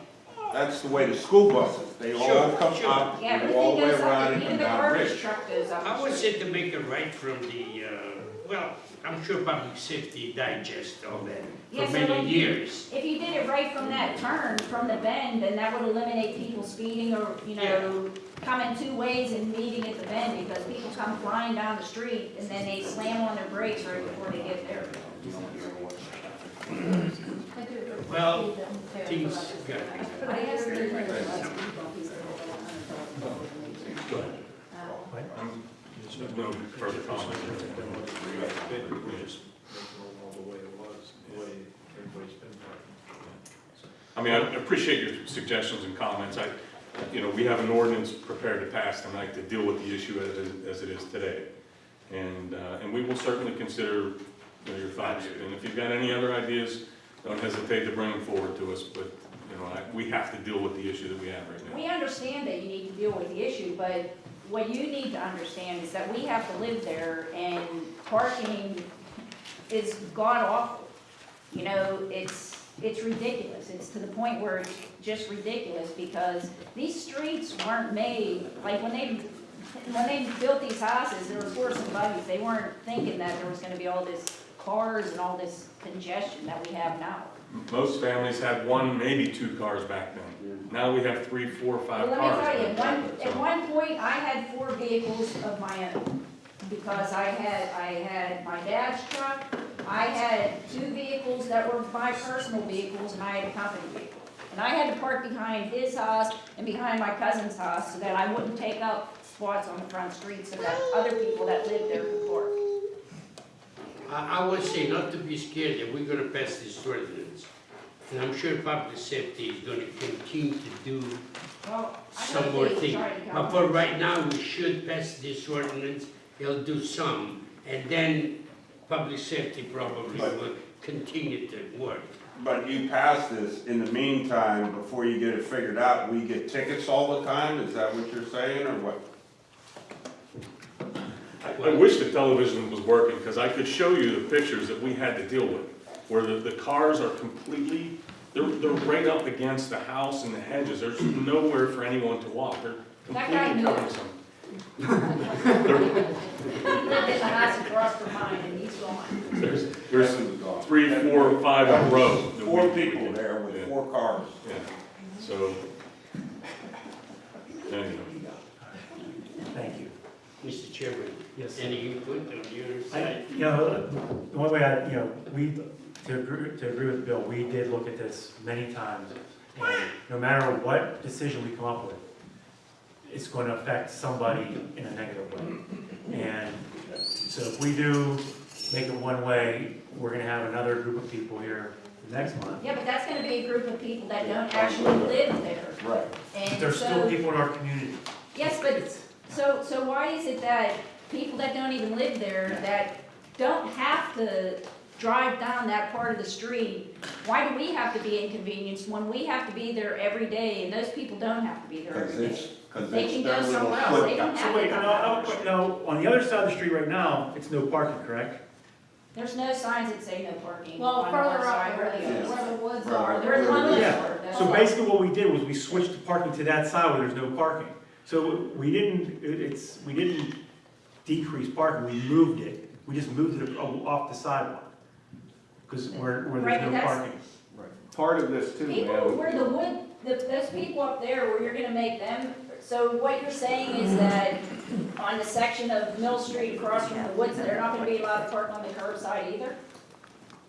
S1: That's the way the school buses, they all
S10: Sure,
S1: come
S10: sure.
S1: up,
S3: Yeah,
S1: and go all the way
S3: everything goes
S1: around and
S3: even
S1: come
S3: the
S1: down
S3: garbage
S1: Rich.
S3: truck goes up.
S10: I would say to make it right from the, uh, well, I'm sure public safety digest all that
S3: Yeah,
S10: for
S3: so
S10: many
S3: like-
S10: years.
S3: If you did it right from that turn, from the bend, then that would eliminate people speeding or, you know, coming two ways and meeting at the bend, because people come flying down the street and then they slam on their brakes right before they get there.
S10: Well, things got
S3: I asked her, like,
S5: Um, No further comment. I mean, I appreciate your suggestions and comments. I, you know, we have an ordinance prepared to pass tonight to deal with the issue as, it- as it is today. And, uh, and we will certainly consider you know, your thoughts. And if you've got any other ideas, don't hesitate to bring them forward to us. But, we have to deal with the issue that we have right now.
S3: We understand that you need to deal with the issue, but what you need to understand is that we have to live there and parking is god awful. You know, it's, it's ridiculous. It's to the point where it's just ridiculous because these streets weren't made, like when they, when they built these houses, there was horse and buggies. They weren't thinking that there was gonna be all this cars and all this congestion that we have now.
S5: Most families had one, maybe two cars back then. Now we have three, four, five
S3: Well,
S5: cars.
S3: let me tell you, at one,
S5: then,
S3: at
S5: so-
S3: one point, I had four vehicles of my own. Because I had, I had my dad's truck, I had two vehicles that were my personal vehicles, and I had a company vehicle. And I had to park behind his house and behind my cousin's house, so that I wouldn't take up spots on the front street, so that other people that lived there could park.
S10: I, I would say not to be scared that we're gonna pass this ordinance. And I'm sure public safety is gonna continue to do
S3: Well, I
S10: some
S3: hope
S10: more
S3: they
S10: things.
S3: try.
S10: But for right now, we should pass this ordinance, it'll do some, and then public safety probably
S1: But-
S10: will continue to work.
S1: But you pass this, in the meantime, before you get it figured out, we get tickets all the time, is that what you're saying, or what?
S5: I I wish the television was working, because I could show you the pictures that we had to deal with, where the, the cars are completely, they're, they're right up against the house and the hedges, there's nowhere for anyone to walk, they're
S3: That guy
S5: completely
S3: knew it.
S5: cumbersome.
S3: He lived in the house across from mine, and he's gone.
S5: There's, there's
S1: Heaven's gone.
S5: three, four, five in a row. that
S1: Four
S5: we- we
S1: people
S5: did.
S1: more cars.
S5: Yeah, so, anyway.
S2: Thank you.
S10: Mr. Chairman,
S2: Yes.
S10: any input on your
S2: I,
S10: side?
S2: you know, the one way I, you know, we, to agree, to agree with Bill, we did look at this many times. And no matter what decision we come up with, it's going to affect somebody in a negative way. And so if we do make it one way, we're gonna have another group of people here next month.
S3: Yeah, but that's gonna be a group of people that don't actually live there.
S1: Right.
S3: And
S2: There's still people in our community.
S3: yes, but, it's, so, so why is it that people that don't even live there, that don't have to drive down that part of the street, why do we have to be inconvenienced when we have to be there every day and those people don't have to be there
S1: Cause
S3: every
S1: it's,
S3: day?
S1: cause
S3: They
S1: it's
S3: can
S1: their
S3: go
S1: little
S3: somewhere else, they
S1: foot.
S3: don't have
S2: So
S3: to
S2: wait,
S3: come
S2: no,
S3: down
S2: no,
S3: our
S2: on the other side of the street right now, it's no parking, correct?
S3: There's no signs that say no parking
S7: Well,
S3: on our
S7: further
S3: side
S7: up
S3: or
S7: where
S3: the
S7: the, where the woods are,
S3: There's
S7: there's
S3: one
S2: Yeah.
S3: left. That's
S2: So
S3: all.
S2: basically what we did was we switched the parking to that side where there's no parking. So we didn't, it- it's, we didn't decrease parking, we moved it. We just moved it off the sidewalk. Because where, where
S3: Right,
S2: there's
S3: but
S2: no
S3: that's-
S2: parking.
S6: Part of this too,
S3: People,
S6: man,
S3: where the wood, the- those people up there, where you're gonna make them, so what you're saying is that on the section of Mill Street across from the woods, they're not gonna be allowed to park on the curbside either?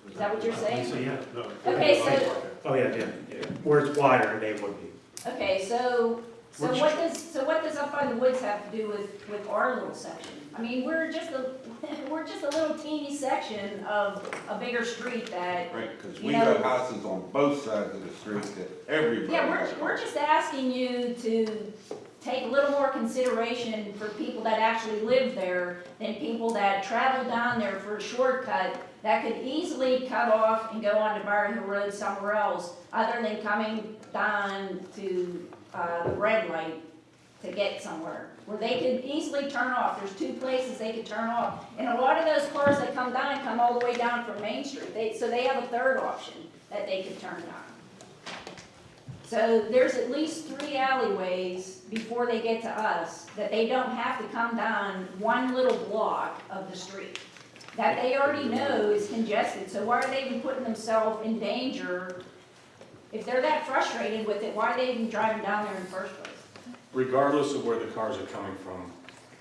S3: Is that what you're
S2: So,
S3: saying?
S2: yeah.
S3: Okay, so,
S2: Oh, yeah, yeah, yeah. Where it's wider, they would be.
S3: okay, so, so
S2: We're
S3: what does, so what does up by the woods have to do with, with our little section? I mean, we're just a, we're just a little teeny section of a bigger street that
S1: Right, cause
S3: You
S1: we
S3: know-
S1: got houses on both sides of the street that everybody.
S3: Yeah, we're, we're just asking you to take a little more consideration for people that actually live there than people that travel down there for a shortcut that could easily cut off and go onto Bower Hill Road somewhere else, other than coming down to, uh, the red light to get somewhere, where they could easily turn off. There's two places they could turn off. And a lot of those cars that come down, come all the way down from Main Street. They, so they have a third option that they could turn on. So there's at least three alleyways before they get to us that they don't have to come down one little block of the street. That they already know is congested, so why are they even putting themselves in danger? If they're that frustrated with it, why are they even driving down there in the first place?
S5: Regardless of where the cars are coming from,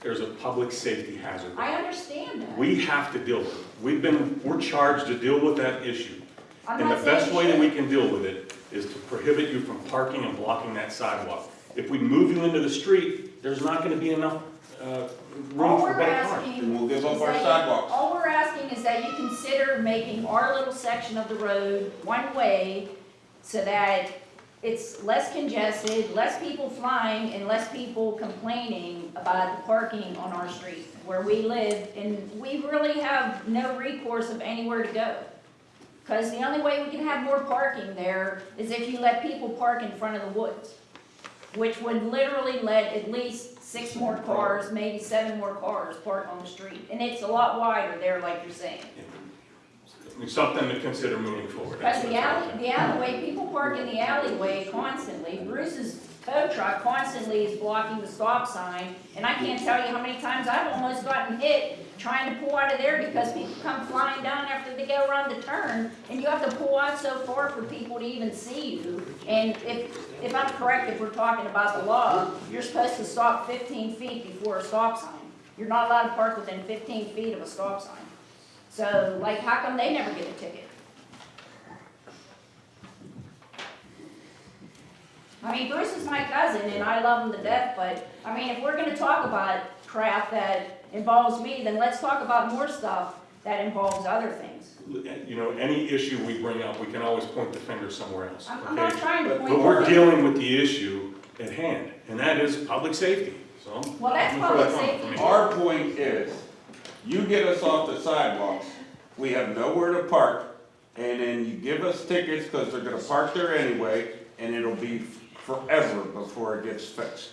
S5: there's a public safety hazard.
S3: I understand that.
S5: We have to deal with it. We've been, we're charged to deal with that issue.
S3: I'm
S5: And the best way that we can deal with it is to prohibit you from parking and blocking that sidewalk. If we move you into the street, there's not gonna be enough, uh, room
S3: All
S5: for
S3: we're
S5: both cars.
S1: And we'll give up our
S3: that-
S1: sidewalks.
S3: All we're asking is that you consider making our little section of the road one-way so that it's less congested, less people flying, and less people complaining about the parking on our street where we live, and we really have no recourse of anywhere to go. Because the only way we can have more parking there is if you let people park in front of the woods, which would literally let at least six more cars, maybe seven more cars park on the street. And it's a lot wider there, like you're saying.
S5: It's Something to consider moving forward.
S3: Because the alley, the alleyway, people park in the alleyway constantly. Bruce's tow truck constantly is blocking the stop sign. And I can't tell you how many times I've almost gotten hit trying to pull out of there because people come flying down after they go around the turn. And you have to pull out so far for people to even see you. And if, if I'm correct, if we're talking about the law, you're supposed to stop fifteen feet before a stop sign. You're not allowed to park within fifteen feet of a stop sign. So, like, how come they never get a ticket? I mean, Bruce is my cousin and I love him to death, but, I mean, if we're gonna talk about crap that involves me, then let's talk about more stuff that involves other things.
S5: You know, any issue we bring up, we can always point the finger somewhere else,
S3: I'm, I'm not
S5: okay?
S3: trying to
S5: But
S3: point.
S5: we're
S3: fingers.
S5: dealing with the issue at hand, and that is public safety, so.
S3: Well, that's public
S5: that
S3: safety.
S1: Our point is, you get us off the sidewalks, we have nowhere to park, and then you give us tickets, cause they're gonna park there anyway, and it'll be forever before it gets fixed.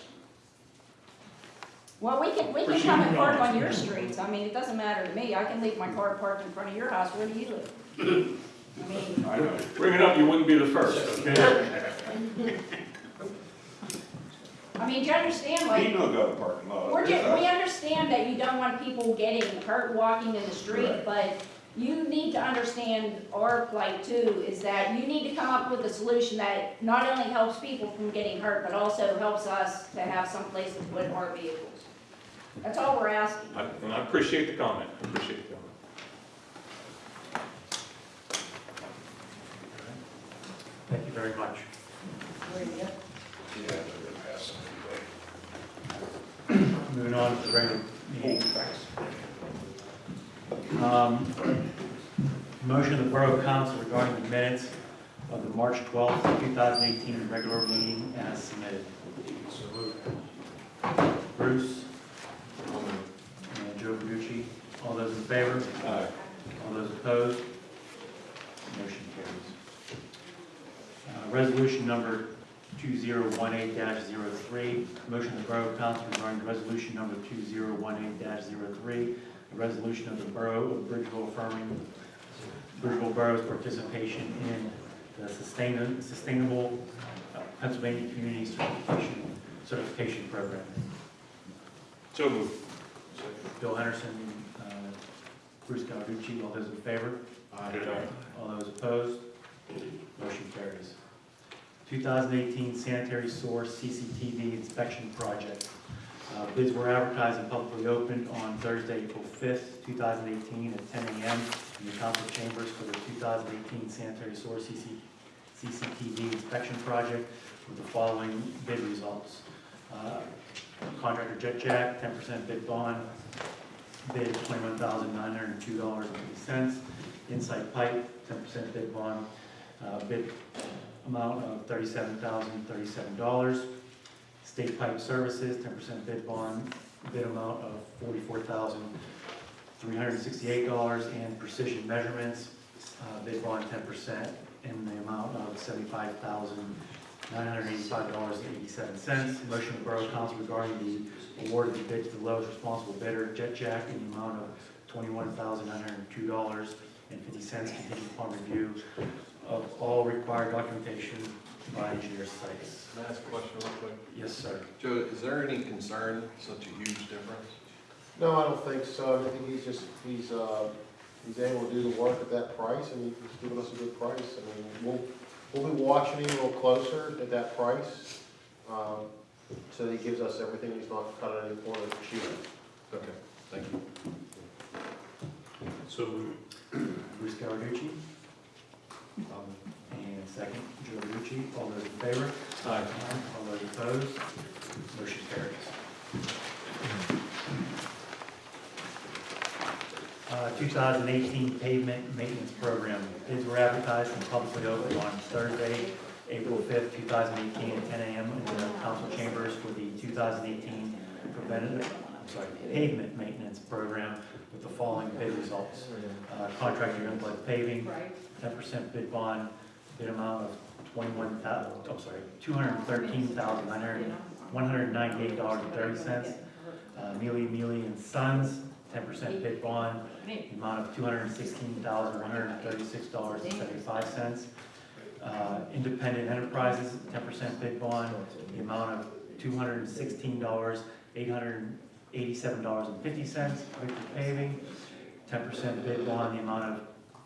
S3: Well, we can, we can come and park on your streets, I mean, it doesn't matter to me, I can leave my car parked in front of your house, where do you live? I mean,
S1: I know.
S5: Bring it up, you wouldn't be the first, okay?
S3: I mean, do you understand, like,
S1: He don't go to parking lot.
S3: We're just, we understand that you don't want people getting hurt walking in the street,
S1: Right.
S3: but you need to understand our plight too, is that you need to come up with a solution that not only helps people from getting hurt, but also helps us to have some place to put our vehicles. That's all we're asking.
S5: I- And I appreciate the comment, I appreciate the comment.
S2: Thank you very much. Moving on to the regular meeting. Um, Motion of the Borough Council regarding the minutes of the March 12th, 2018 regular meeting as submitted. Bruce? And Joe Verducci. All those in favor?
S6: Aye.
S2: All those opposed? Motion carries. Uh, Resolution number 2018-03, motion of the Borough Council regarding resolution number 2018-03, a resolution of the Borough of Bridgeville affirming Bridgeville Borough's participation in the Sustain- Sustainable uh, Pennsylvania Community Certification Certification Program.
S5: So moved.
S2: Bill Henderson, uh, Bruce Gallarducci, all those in favor?
S5: Aye.
S2: All those opposed? Motion carries. 2018 sanitary source CCTV inspection project. Uh, Bids were advertised and publicly opened on Thursday, April 5th, 2018 at 10 a.m. in the council chambers for the 2018 sanitary source CC CCTV inspection project with the following bid results. Uh, Contractor Jet Jack, 10% bid bond, bid $21,902.50. Insight Pipe, 10% bid bond, uh, bid amount of $37,037. State Pipe Services, 10% bid bond, bid amount of $44,368. And Precision Measurements, uh, bid bond 10% in the amount of $75,985.87. Motion of Borough Council regarding the award of the bid to the lowest responsible bidder, Jet Jack, in the amount of $21,902.50 contingent upon review of all required documentation by engineer sites.
S11: Can I ask a question real quick?
S2: Yes, sir.
S11: Joe, is there any concern, such a huge difference?
S12: No, I don't think so. I think he's just, he's, uh, he's able to do the work at that price and he's giving us a good price. I mean, we'll, we'll be watching him a little closer at that price. Um, so that he gives us everything, he's not cutting any corners cheap.
S11: Okay, thank you.
S5: So moved.
S2: Bruce Gallarducci. And second, Joe Verducci. All those in favor?
S5: Aye.
S2: All those opposed? Motion carries. Uh, 2018 pavement maintenance program. Bids were advertised and publicly opened on Thursday, April 5th, 2018, at 10 a.m. in the council chambers for the 2018 preventative, I'm sorry, pavement maintenance program with the following bid results. Uh, Contractor Youngblood Paving, 10% bid bond, bid amount of 21,000, I'm sorry, $213,198.30. Uh, Mele, Mele and Sons, 10% bid bond, the amount of $216,136.75. Uh, Independent Enterprises, 10% bid bond, the amount of $216,887.50. Victor Paving, 10% bid bond, the amount of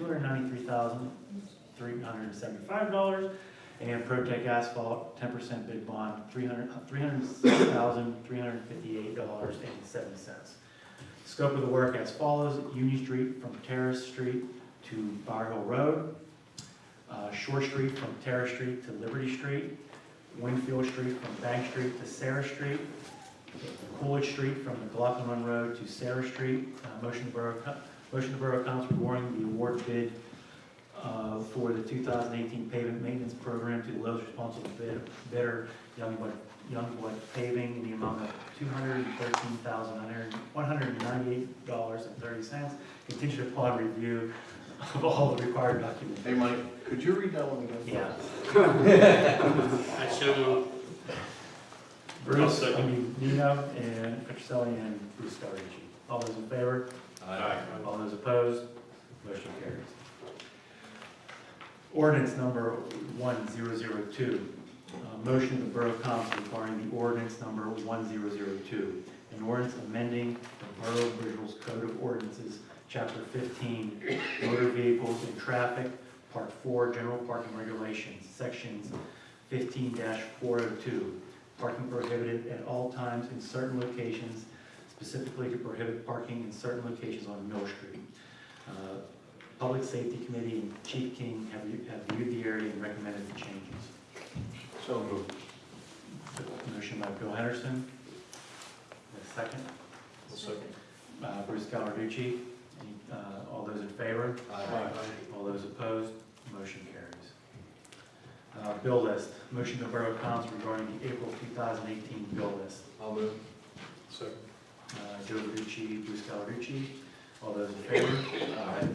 S2: $293,375. And Protec Asphalt, 10% bid bond, $300 $306,358.87. Scope of the work as follows, Union Street from Terrace Street to Bower Hill Road, uh, Shore Street from Terrace Street to Liberty Street, Winfield Street from Bank Street to Sarah Street, Coolidge Street from McLaughlin Road to Sarah Street. Uh, Motion Borough, motion to Borough Council awarding the award bid uh, for the 2018 pavement maintenance program to the lowest responsible bid- bidder, Youngblood Youngblood Paving, in the amount of $213,198.30, contingent upon review of all the required documents.
S12: Hey, Mike, could you read that one again?
S2: Yeah.
S10: I so moved.
S2: Bruce, I mean, Nino, and Petrocelli, and Bruce Cawerucci. All those in favor? All those opposed? Motion carries. Ordinance number 1002, uh, motion of the Borough Council regarding the ordinance number 1002, an ordinance amending the Borough of Bridgeville's Code of Ordinances, Chapter 15, Motor Vehicles and Traffic, Part 4, General Parking Regulations, Sections 15-402, parking prohibited at all times in certain locations, specifically to prohibit parking in certain locations on Mill Street. Uh, Public Safety Committee and Chief King have re- have viewed the area and recommended the changes.
S11: So moved.
S2: Motion by Bill Henderson. A second.
S11: second.
S2: Uh, Bruce Gallarducci. Any, uh, All those in favor? All those opposed? Motion carries. Uh, Bill list. Motion to Borough Council regarding the April 2018 bill list.
S11: I'll move. Second.
S2: Uh, Joe Verducci, Bruce Gallarducci. All those in favor? Aye.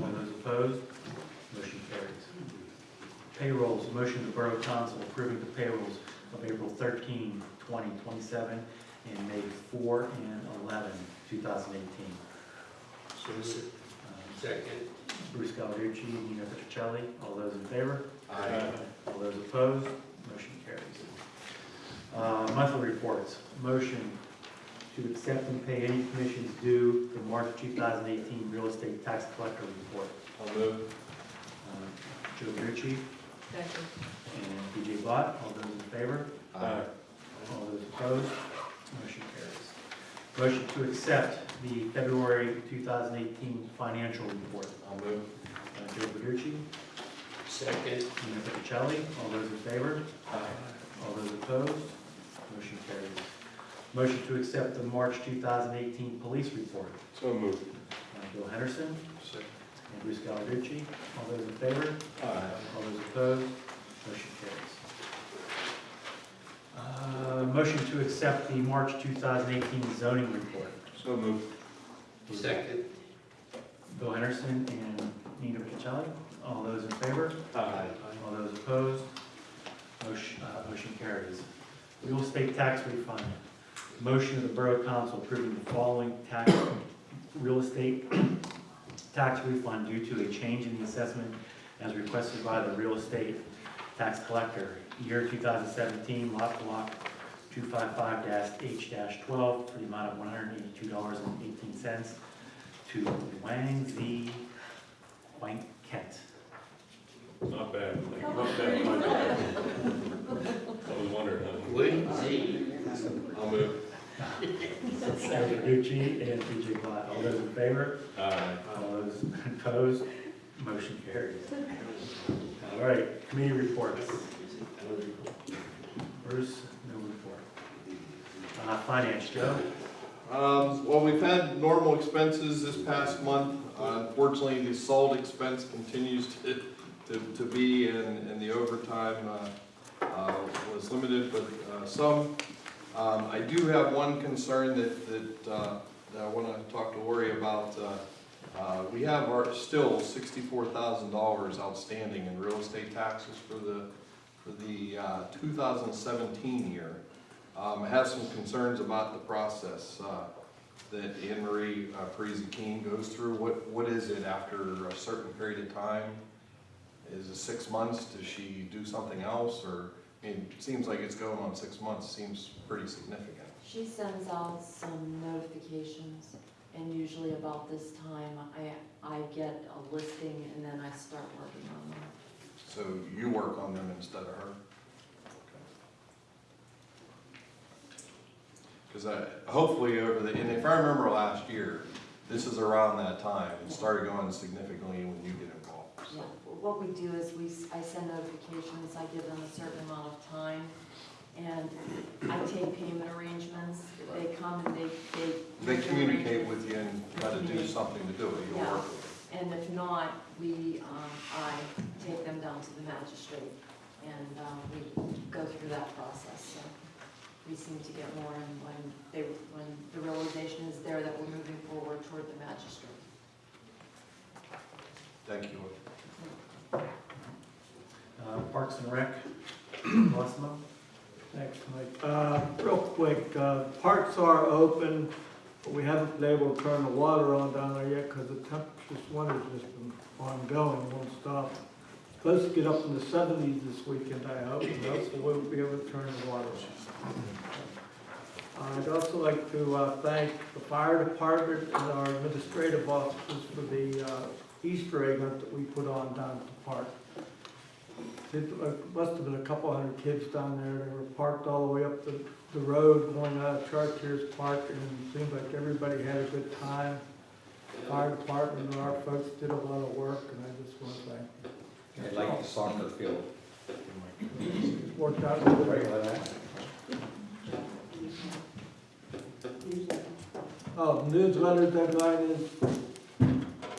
S2: All those opposed? Motion carries. Payrolls, motion to Borough Council approving the payrolls of April 13, 20, 27, and May 4 and 11, 2018.
S10: So moved.
S2: Uh,
S10: Second.
S2: Bruce Gallarducci, Nino Petrocelli, all those in favor?
S11: Aye.
S2: All those opposed? Motion carries. Uh, Monthly reports, motion to accept and pay any commissions due the March 2018 real estate tax collector report.
S11: I'll move.
S2: Uh, Joe Ritchie and BJ Bott, all those in favor?
S11: Aye.
S2: All those opposed? Motion carries. Motion to accept the February 2018 financial report.
S11: I'll move.
S2: Uh, Joe Verducci,
S10: Second.
S2: Nino Petrocelli, all those in favor? Aye. All those opposed? Motion carries. Motion to accept the March 2018 police report.
S5: So moved.
S2: Bill Henderson
S11: Second.
S2: and Bruce Gallarducci, all those in favor?
S11: Aye.
S2: All those opposed? Motion carries. Uh, Motion to accept the March 2018 zoning report.
S5: So moved.
S10: Second.
S2: Bill Henderson and Nino Petrocelli, all those in favor?
S5: Aye.
S2: All those opposed? Motion, uh, motion carries. Real estate tax refund. Motion of the Borough Council approving the following tax, real estate tax refund due to a change in the assessment as requested by the real estate tax collector. Year 2017, lot block 255-H-12 for the amount of $182.18 to Wang Z. Wang Kent.
S5: Not bad. Not bad. Not. I was wondering. huh?
S10: Wait, see.
S11: I'll move.
S2: Gucci and PJ Black. All those in favor?
S5: Aye.
S2: All those opposed? Motion carries. All right, committee reports. Bruce, no report. Uh, Finance, Joe?
S11: Um, well, we've had normal expenses this past month. Uh, Unfortunately, the salt expense continues to, to, to be, and, and the overtime, uh, uh, was limited, but, uh, some. Um, I do have one concern that, that, uh, that I wanna talk to Lori about. Uh, Uh, we have our, still sixty-four thousand dollars outstanding in real estate taxes for the, for the, uh, two thousand seventeen year. Um, I have some concerns about the process, uh, that Anne Marie uh, Parisi King goes through. What, what is it after a certain period of time? Is it six months? Does she do something else? Or, I mean, it seems like it's going on six months, seems pretty significant.
S13: She sends out some notifications, and usually about this time, I, I get a listing and then I start working on them.
S11: So you work on them instead of her? Because I, hopefully over the, and if I remember last year, this is around that time, it started going significantly when you get involved.
S13: Yeah, what we do is we, I send notifications, I give them a certain amount of time, and I take payment arrangements. They come and they, they.
S11: They communicate with you and try to do something to do it, you'll
S13: Yeah.
S11: work with them.
S13: And if not, we, um, I take them down to the magistrate, and, um, we go through that process, so. We seem to get more, when they, when the realization is there that we're moving forward toward the magistrate.
S11: Thank you.
S2: Uh, Parks and Rec, Massimo?
S9: Thanks, Mike. Uh, real quick, uh, parks are open, but we haven't been able to turn the water on down there yet because the temp, this winter's just been ongoing, won't stop. Supposed to get up in the seventies this weekend, I hope, and hopefully we'll be able to turn the water on. I'd also like to, uh, thank the fire department and our administrative officers for the, uh, Easter egg hunt that we put on down at the park. It uh, must have been a couple hundred kids down there, they were parked all the way up the, the road going out of Chartiers Park, and it seemed like everybody had a good time. Fire department and our folks did a lot of work, and I just want to thank them.
S14: I like the soccer field.
S9: It Worked out really
S14: Right,
S9: great.
S14: like that.
S9: Oh, the newsletter deadline is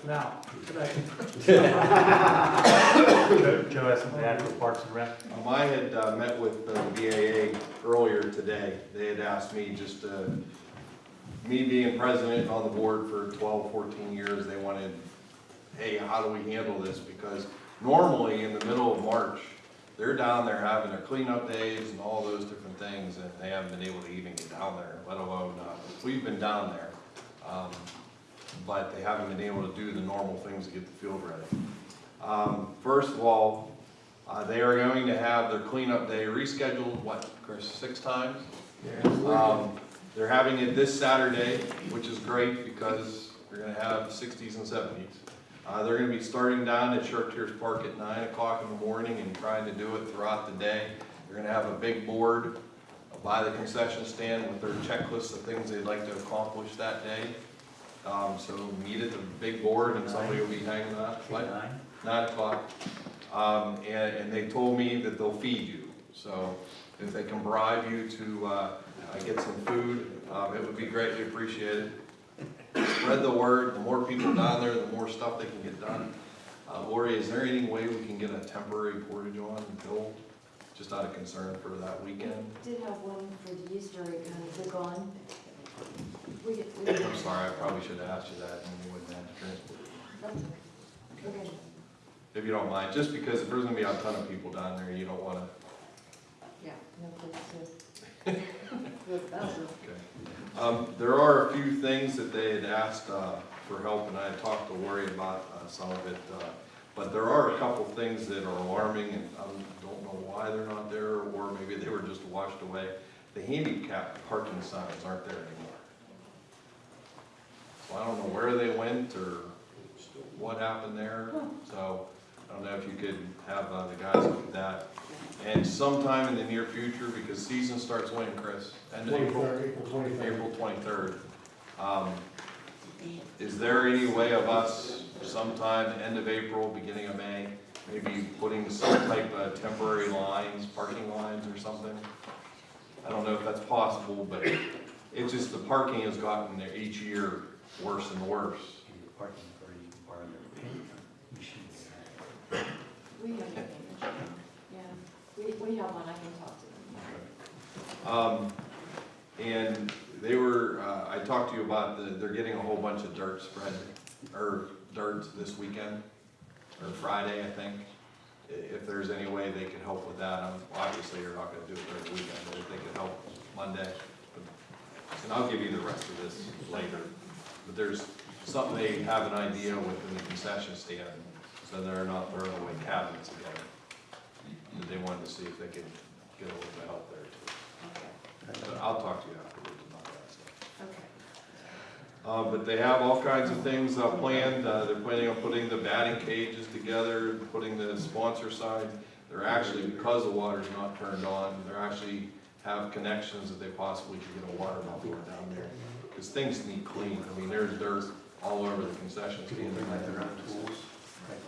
S9: now, today.
S2: Joe Joe has something to add for Parks and Rec?
S11: Um, I had uh, met with the BAA earlier today. They had asked me just, uh, me being president on the board for 12, 14 years, they wanted, hey, how do we handle this? Because normally in the middle of March, they're down there having their cleanup days and all those different things, and they haven't been able to even get down there, let alone, uh, we've been down there. Um, But they haven't been able to do the normal things to get the field ready. Um, First of all, uh, they are going to have their cleanup day rescheduled, what, Chris, six times? Um, They're having it this Saturday, which is great because they're gonna have sixties and seventies. Uh, they're gonna be starting down at Chartiers Park at nine o'clock in the morning and trying to do it throughout the day. They're gonna have a big board by the concession stand with their checklist of things they'd like to accomplish that day. Um, so meet at the big board and somebody will be hanging out, what?
S2: Nine?
S11: nine o'clock. Um, and, and they told me that they'll feed you, so if they can bribe you to, uh, uh, get some food, um, it would be greatly appreciated. Spread the word, the more people down there, the more stuff they can get done. Uh, Lori, is there any way we can get a temporary portage on until, just out of concern for that weekend?
S13: Did have one for the Easter egg hunt, is it gone? We get, we get,
S11: I'm sorry, I probably should have asked you that, and you wouldn't have to transport.
S13: that's okay. Okay.
S11: If you don't mind, just because if there's gonna be a ton of people down there, you don't wanna
S13: Yeah, no kids too. That's it.
S11: Okay. Um, there are a few things that they had asked, uh, for help, and I had talked to Lori about, uh, some of it, uh, but there are a couple things that are alarming, and I don't know why they're not there, or maybe they were just washed away. The handicap parking signs aren't there anymore. So I don't know where they went, or what happened there, so I don't know if you could have, uh, the guys look at that. And sometime in the near future, because season starts when, Chris? End of April? April twenty-third. Um, is there any way of us sometime, end of April, beginning of May, maybe putting some type of temporary lines, parking lines or something? I don't know if that's possible, but it's just the parking has gotten there each year worse and worse.
S2: Maybe the parking authority can borrow their paint machines.
S13: We have a payment, yeah. We, we have one, I can talk to them.
S11: Um, and they were, uh, I talked to you about the, they're getting a whole bunch of dirt spread, or dirt this weekend, or Friday, I think. I- If there's any way they could help with that, um, obviously you're not gonna do it during the weekend, but if they could help Monday. And I'll give you the rest of this later, but there's something they have an idea within the concession stand, so they're not throwing away cabinets again. That they wanted to see if they could get a little bit of help there too. But I'll talk to you afterwards about that stuff.
S13: Okay.
S11: Uh, but they have all kinds of things, uh, planned, uh, they're planning on putting the batting cages together, putting the sponsor sign. They're actually, because the water's not turned on, they're actually have connections that they possibly could get a water buffalo down there. Cause things need clean, I mean, there's dirt all over the concession stand. Tools.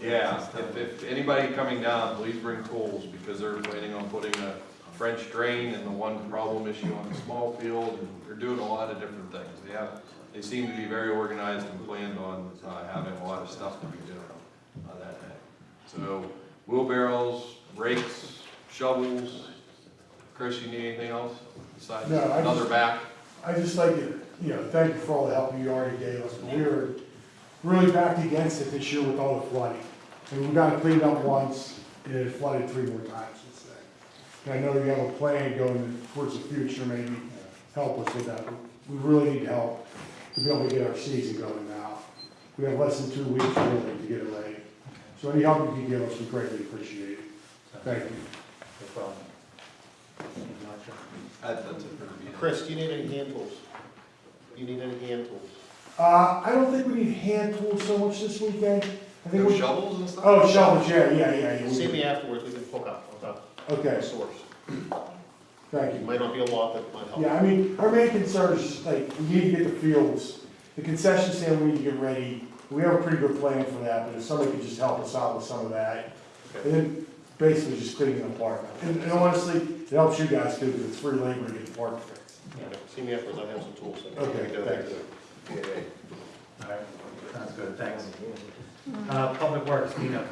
S11: Yeah, if, if anybody coming down, please bring tools, because they're planning on putting a French drain and the one problem issue on the small field, and they're doing a lot of different things. They have, they seem to be very organized and planned on, uh, having a lot of stuff to be doing on that day. So wheelbarrows, rakes, shovels, Chris, you need anything else besides
S15: No,
S11: another
S15: just-
S11: back?
S15: I just like to, you know, thank you for all the help you already gave us. We were
S14: really backed against it this year with all the flooding. And we got it cleaned up once, and it flooded three more times since then. And I know you have a plan going towards the future, maybe help us with that. We really need help to be able to get our season going now. We have less than two weeks really to get it ready. So any help you can give us, we greatly appreciate it. Thank you.
S2: No problem. Anything else, Joe?
S11: That- That's it for the.
S12: Chris, do you need any hand tools? Do you need any hand tools?
S14: Uh, I don't think we need hand tools so much this weekend. I think
S11: No
S14: we.
S11: shovels and stuff?
S14: Oh, shovels, yeah, yeah, yeah, yeah. we
S12: See
S14: can-
S12: me afterwards, we can hook up, hook up the
S14: Okay,
S12: source.
S14: thank
S12: It
S14: you.
S12: might not be a lot, but it might help.
S14: Yeah, I mean, our main concern is just like, we need to get the fields, the concession stand, we need to get ready. We have a pretty good plan for that, but if somebody could just help us out with some of that. And then basically just cleaning the park. And and honestly, it helps you guys too, because it's free labor to get the park fixed.
S12: Okay, See me afterwards, I have some tools.
S14: Okay,
S12: Go
S14: thanks.
S12: ahead.
S2: All right, sounds good, thanks. Uh, Public Works, Nina.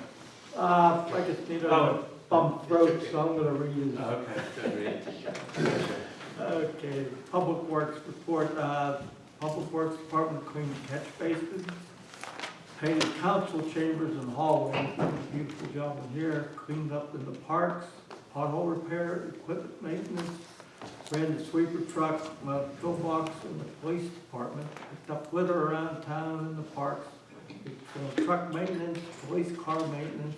S9: Uh, I just need a
S2: Oh.
S9: bump throat, so I'm gonna read it.
S2: Okay.
S9: Okay, Public Works report, uh, Public Works Department cleaned catch basins, painted council chambers and hallways, beautiful job in here, cleaned up in the parks, pothole repair, equipment maintenance, ran the sweeper truck, uh, pillbox in the police department, picked up litter around town in the parks, uh, truck maintenance, police car maintenance,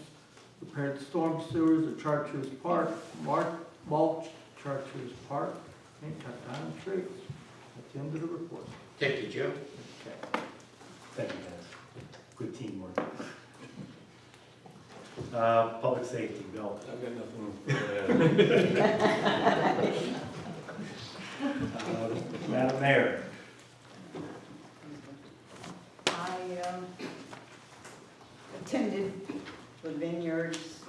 S9: repaired storm sewers at Chartiers Park, mark, mulch Chartiers Park, and cut down trees. That's the end of the report.
S10: Thank you, Joe.
S2: Thank you, guys. Good teamwork. Uh, Public Safety, Bill.
S5: I've got nothing to add.
S2: Uh, Madam Mayor.
S15: I um, attended the Vineyards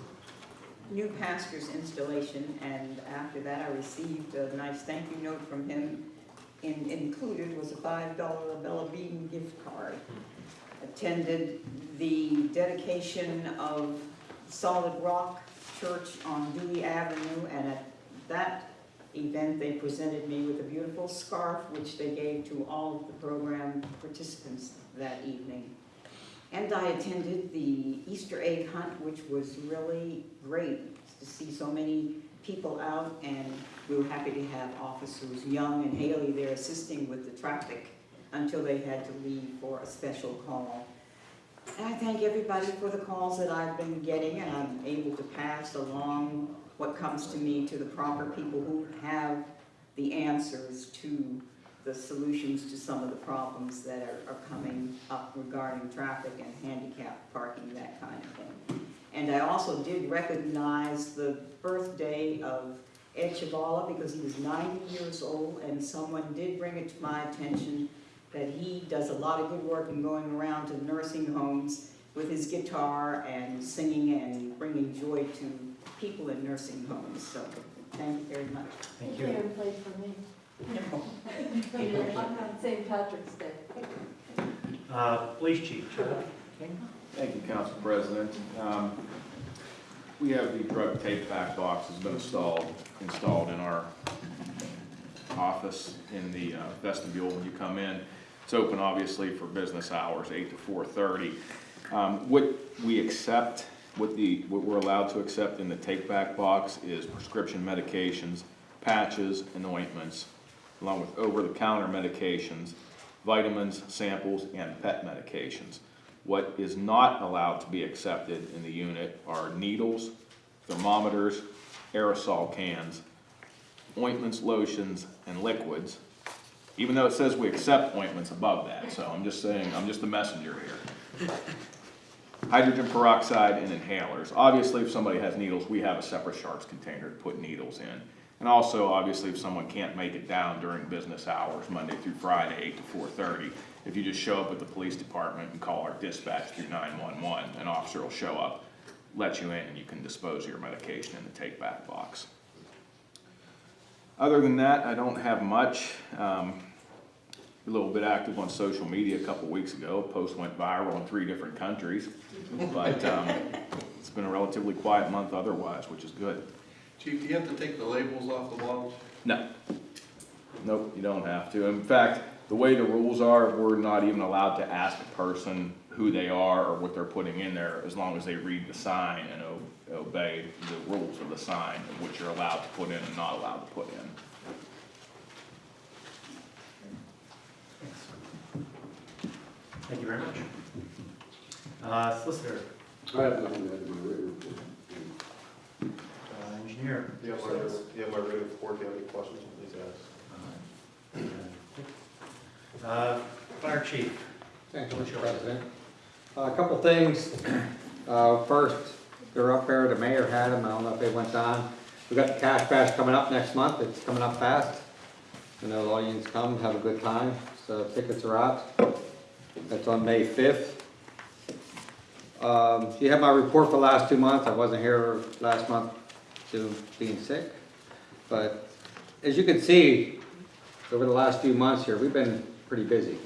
S15: new pastor's installation, and after that, I received a nice thank you note from him. In- Included was a five dollar Bella Bean gift card. Attended the dedication of Solid Rock Church on Dewey Avenue, and at that event, they presented me with a beautiful scarf, which they gave to all of the program participants that evening. And I attended the Easter egg hunt, which was really great to see so many people out, and we were happy to have officers Young and Haley there assisting with the traffic until they had to leave for a special call. And I thank everybody for the calls that I've been getting, and I'm able to pass along what comes to me to the proper people who have the answers to the solutions to some of the problems that are, are coming up regarding traffic and handicap parking, that kind of thing. And I also did recognize the birthday of Ed Chavala because he was ninety years old, and someone did bring it to my attention that he does a lot of good work in going around to nursing homes with his guitar and singing and bringing joy to people in nursing homes, so thank you very much.
S2: Thank you.
S13: played for me. I'm on St. Patrick's Day.
S2: Uh, Police Chief, Charlie King.
S6: Thank you, Council President. Um, We have the drug tape back box has been installed, installed in our office in the uh, vestibule when you come in. It's open obviously for business hours, eight to four thirty. Um, What we accept, what the, what we're allowed to accept in the take back box is prescription medications, patches, and ointments, along with over-the-counter medications, vitamins, samples, and pet medications. What is not allowed to be accepted in the unit are needles, thermometers, aerosol cans, ointments, lotions, and liquids, even though it says we accept ointments above that, so I'm just saying, I'm just the messenger here. Hydrogen peroxide and inhalers. Obviously, if somebody has needles, we have a separate sharps container to put needles in. And also, obviously, if someone can't make it down during business hours, Monday through Friday, eight to four thirty, if you just show up at the police department and call our dispatch through nine-one-one, an officer will show up, let you in, and you can dispose of your medication in the take-back box. Other than that, I don't have much. Um, a little bit active on social media a couple weeks ago. A post went viral in three different countries. But um, it's been a relatively quiet month otherwise, which is good.
S11: Chief, do you have to take the labels off the bottles?
S6: No. Nope, you don't have to. In fact, the way the rules are, we're not even allowed to ask a person who they are or what they're putting in there, as long as they read the sign and obey the rules of the sign, and what you're allowed to put in and not allowed to put in.
S2: Thank you very much. Uh, solicitor,
S12: I have nothing to add to my written report.
S2: uh, engineer.
S12: Do you have my, do you have my written report, do you have any questions, please ask.
S2: Uh, fire chief.
S16: Thank you, Mr. President. Uh, A couple things. Uh, First, they're up there, the mayor had them, I don't know if they went down. We got the Cash Bash coming up next month, it's coming up fast. You know, the audience come, have a good time, so tickets are out. That's on May 5th. Um, You have my report for the last two months, I wasn't here last month due to being sick. But as you can see, over the last few months here, we've been pretty busy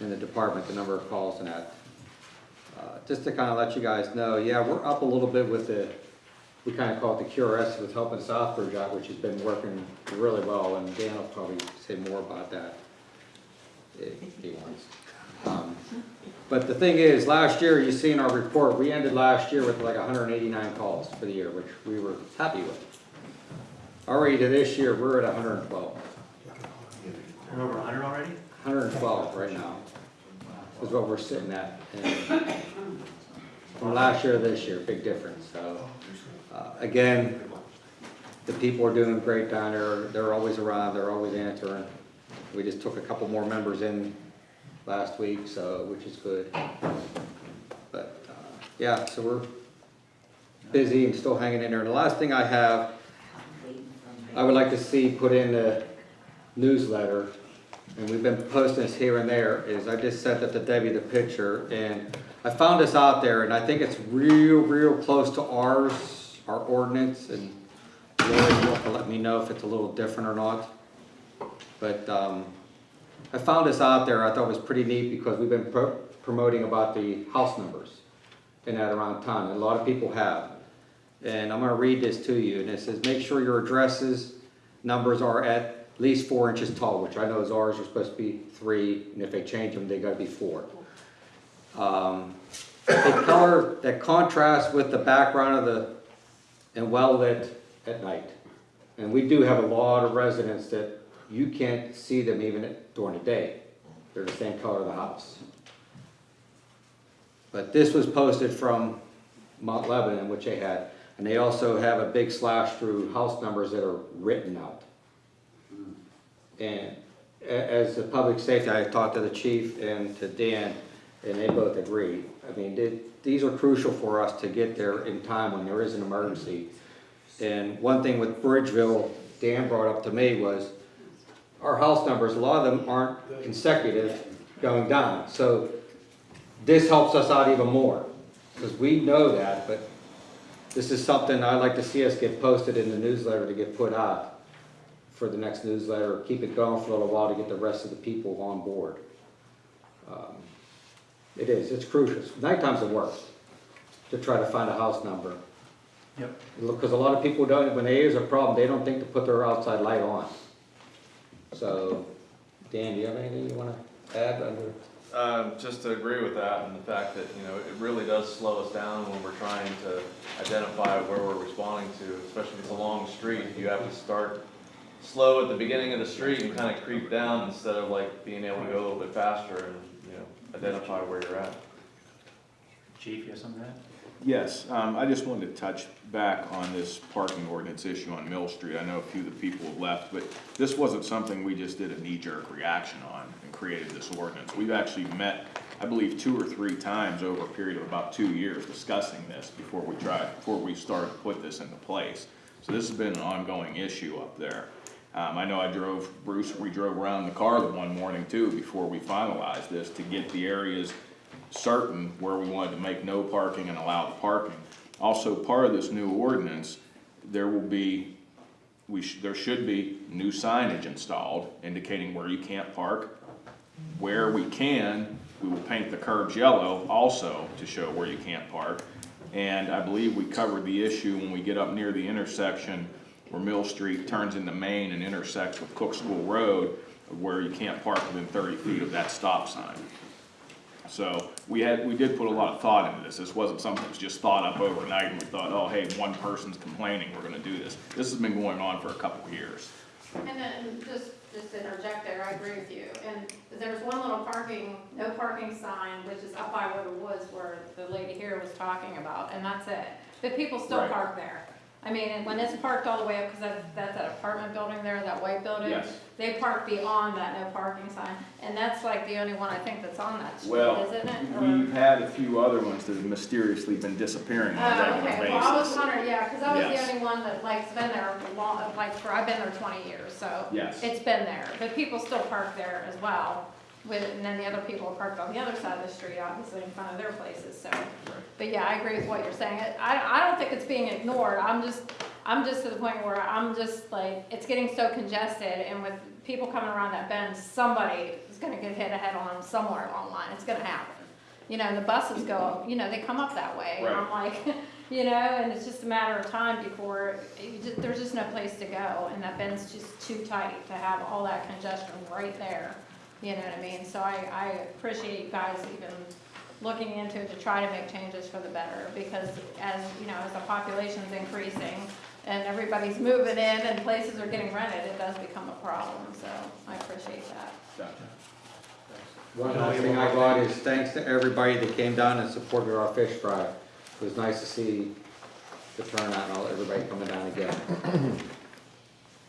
S16: in the department, the number of calls and that. Uh, Just to kind of let you guys know, yeah, we're up a little bit with the, we kind of call it the QRS with helping Southbridge out, which has been working really well, and Dan will probably say more about that if he wants. Um, But the thing is, last year, you see in our report, we ended last year with like hundred and eighty-nine calls for the year, which we were happy with. Already to this year, we're at hundred and twelve.
S2: We're over hundred already?
S16: 112 right now, is what we're sitting at. And From last year to this year, big difference, so, uh, again, the people are doing great down there, they're always around, they're always answering. We just took a couple more members in last week, so, which is good. But, uh, yeah, so we're busy and still hanging in there. And the last thing I have, I would like to see put in the newsletter and we've been posting this here and there, is I just sent it to Debbie the picture, and I found this out there, and I think it's real, real close to ours, our ordinance, and Lori let me know if it's a little different or not. But, um, I found this out there, I thought was pretty neat, because we've been pro- promoting about the house numbers in that around town, and a lot of people have. And I'm gonna read this to you, and it says, make sure your addresses, numbers are at least four inches tall, which I know is ours are supposed to be three, and if they change them, they gotta be four. Um, A color that contrasts with the background of the, and well lit at night. And we do have a lot of residents that you can't see them even during the day. They're the same color of the house. But this was posted from Mount Lebanon, which they had, and they also have a big slash through house numbers that are written out. And as the public safety, I talked to the chief and to Dan, and they both agree. I mean, th- these are crucial for us to get there in time when there is an emergency. And one thing with Bridgeville, Dan brought up to me was, our house numbers, a lot of them aren't consecutive going down. So this helps us out even more, because we know that, but this is something I'd like to see us get posted in the newsletter to get put out for the next newsletter, keep it going for a little while to get the rest of the people on board. Um, It is, it's crucial. Nighttime's the worst, to try to find a house number.
S2: Yep.
S16: Because a lot of people don't, when there is a problem, they don't think to put their outside light on. So, Dan, do you have anything you wanna add under?
S17: Um, just to agree with that and the fact that, you know, it really does slow us down when we're trying to identify where we're responding to, especially if it's a long street. You have to start slow at the beginning of the street and kind of creep down instead of like being able to go a little bit faster and, you know, identify where you're at.
S2: Chief, you have something to add?
S6: Yes, um, I just wanted to touch back on this parking ordinance issue on Mill Street. I know a few of the people have left, but this wasn't something we just did a knee-jerk reaction on and created this ordinance. We've actually met, I believe, two or three times over a period of about two years discussing this before we tried, before we started to put this into place. So this has been an ongoing issue up there. Um, I know I drove, Bruce, we drove around the car one morning too, before we finalized this, to get the areas certain where we wanted to make no parking and allow the parking. Also, part of this new ordinance, there will be, we sh there should be new signage installed indicating where you can't park. Where we can, we will paint the curbs yellow also to show where you can't park. And I believe we covered the issue when we get up near the intersection where Mill Street turns into Main and intersects with Cook School Road, where you can't park within thirty feet of that stop sign. So we had, we did put a lot of thought into this. This wasn't something that was just thought up overnight and we thought, oh, hey, one person's complaining, we're gonna do this. This has been going on for a couple of years.
S7: And then, just, just to interject there, I agree with you, and there's one little parking, no parking sign, which is up by where the woods where the lady here was talking about, and that's it. But people still
S6: Right.
S7: park there. I mean, when it's parked all the way up, because that's, that's that apartment building there, that white building.
S6: Yes.
S7: They park beyond that no parking sign, and that's like the only one I think that's on that street,
S6: Well,
S7: isn't it? Or-
S6: we've had a few other ones that have mysteriously been disappearing on a
S7: Oh,
S6: regular
S7: okay, well, I was
S6: basis.
S7: wondering, yeah, because I was
S6: Yes.
S7: the only one that like's been there for long, like, for, I've been there twenty years, so.
S6: Yes.
S7: It's been there, but people still park there as well, with, and then the other people are parked on the other side of the street, obviously in front of their places, so. But yeah, I agree with what you're saying, I, I don't think it's being ignored, I'm just, I'm just to the point where I'm just like, it's getting so congested, and with people coming around that bend, somebody is gonna get hit head on somewhere along the line, it's gonna happen. You know, and the buses go, you know, they come up that way, and I'm like, you know, and it's just a matter of time before, you just, there's just no place to go, and that bend's just too tight to have all that congestion right there, you know what I mean? So I, I appreciate you guys even looking into it to try to make changes for the better, because as, you know, as the population's increasing, and everybody's moving in and places are getting rented, it does become a problem, so I appreciate that.
S6: Gotcha.
S16: One last thing I got is thanks to everybody that came down and supported our fish fry. It was nice to see the turnout and all, everybody coming down again.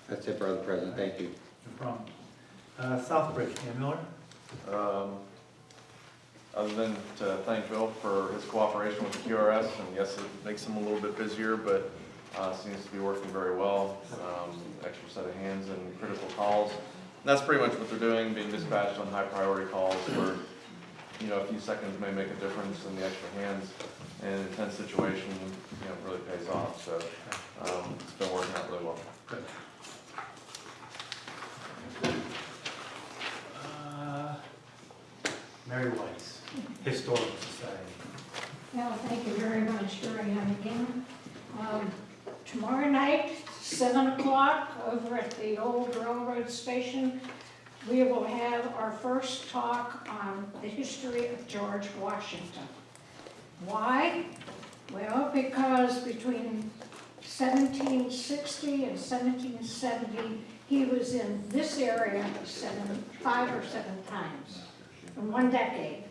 S16: That's it, for Brother President, thank you.
S2: No problem. Uh, Southbridge, Cam Miller?
S17: Um, Other than to thank Bill for his cooperation with the QRS, and yes, it makes him a little bit busier, but uh, seems to be working very well. Um, Extra set of hands and critical calls. And that's pretty much what they're doing, being dispatched on high priority calls where, you know, a few seconds may make a difference in the extra hands in an intense situation, you know, really pays off. So um, it's been working out really well.
S2: Good. Mary Weiss, Historical Society.
S18: Well, thank you very much, Marianne, again. Um, Tomorrow night, seven o'clock, over at the old railroad station, we will have our first talk on the history of George Washington. Why? Well, because between 1760 and 1770, he was in this area seven, five or seven times in one decade.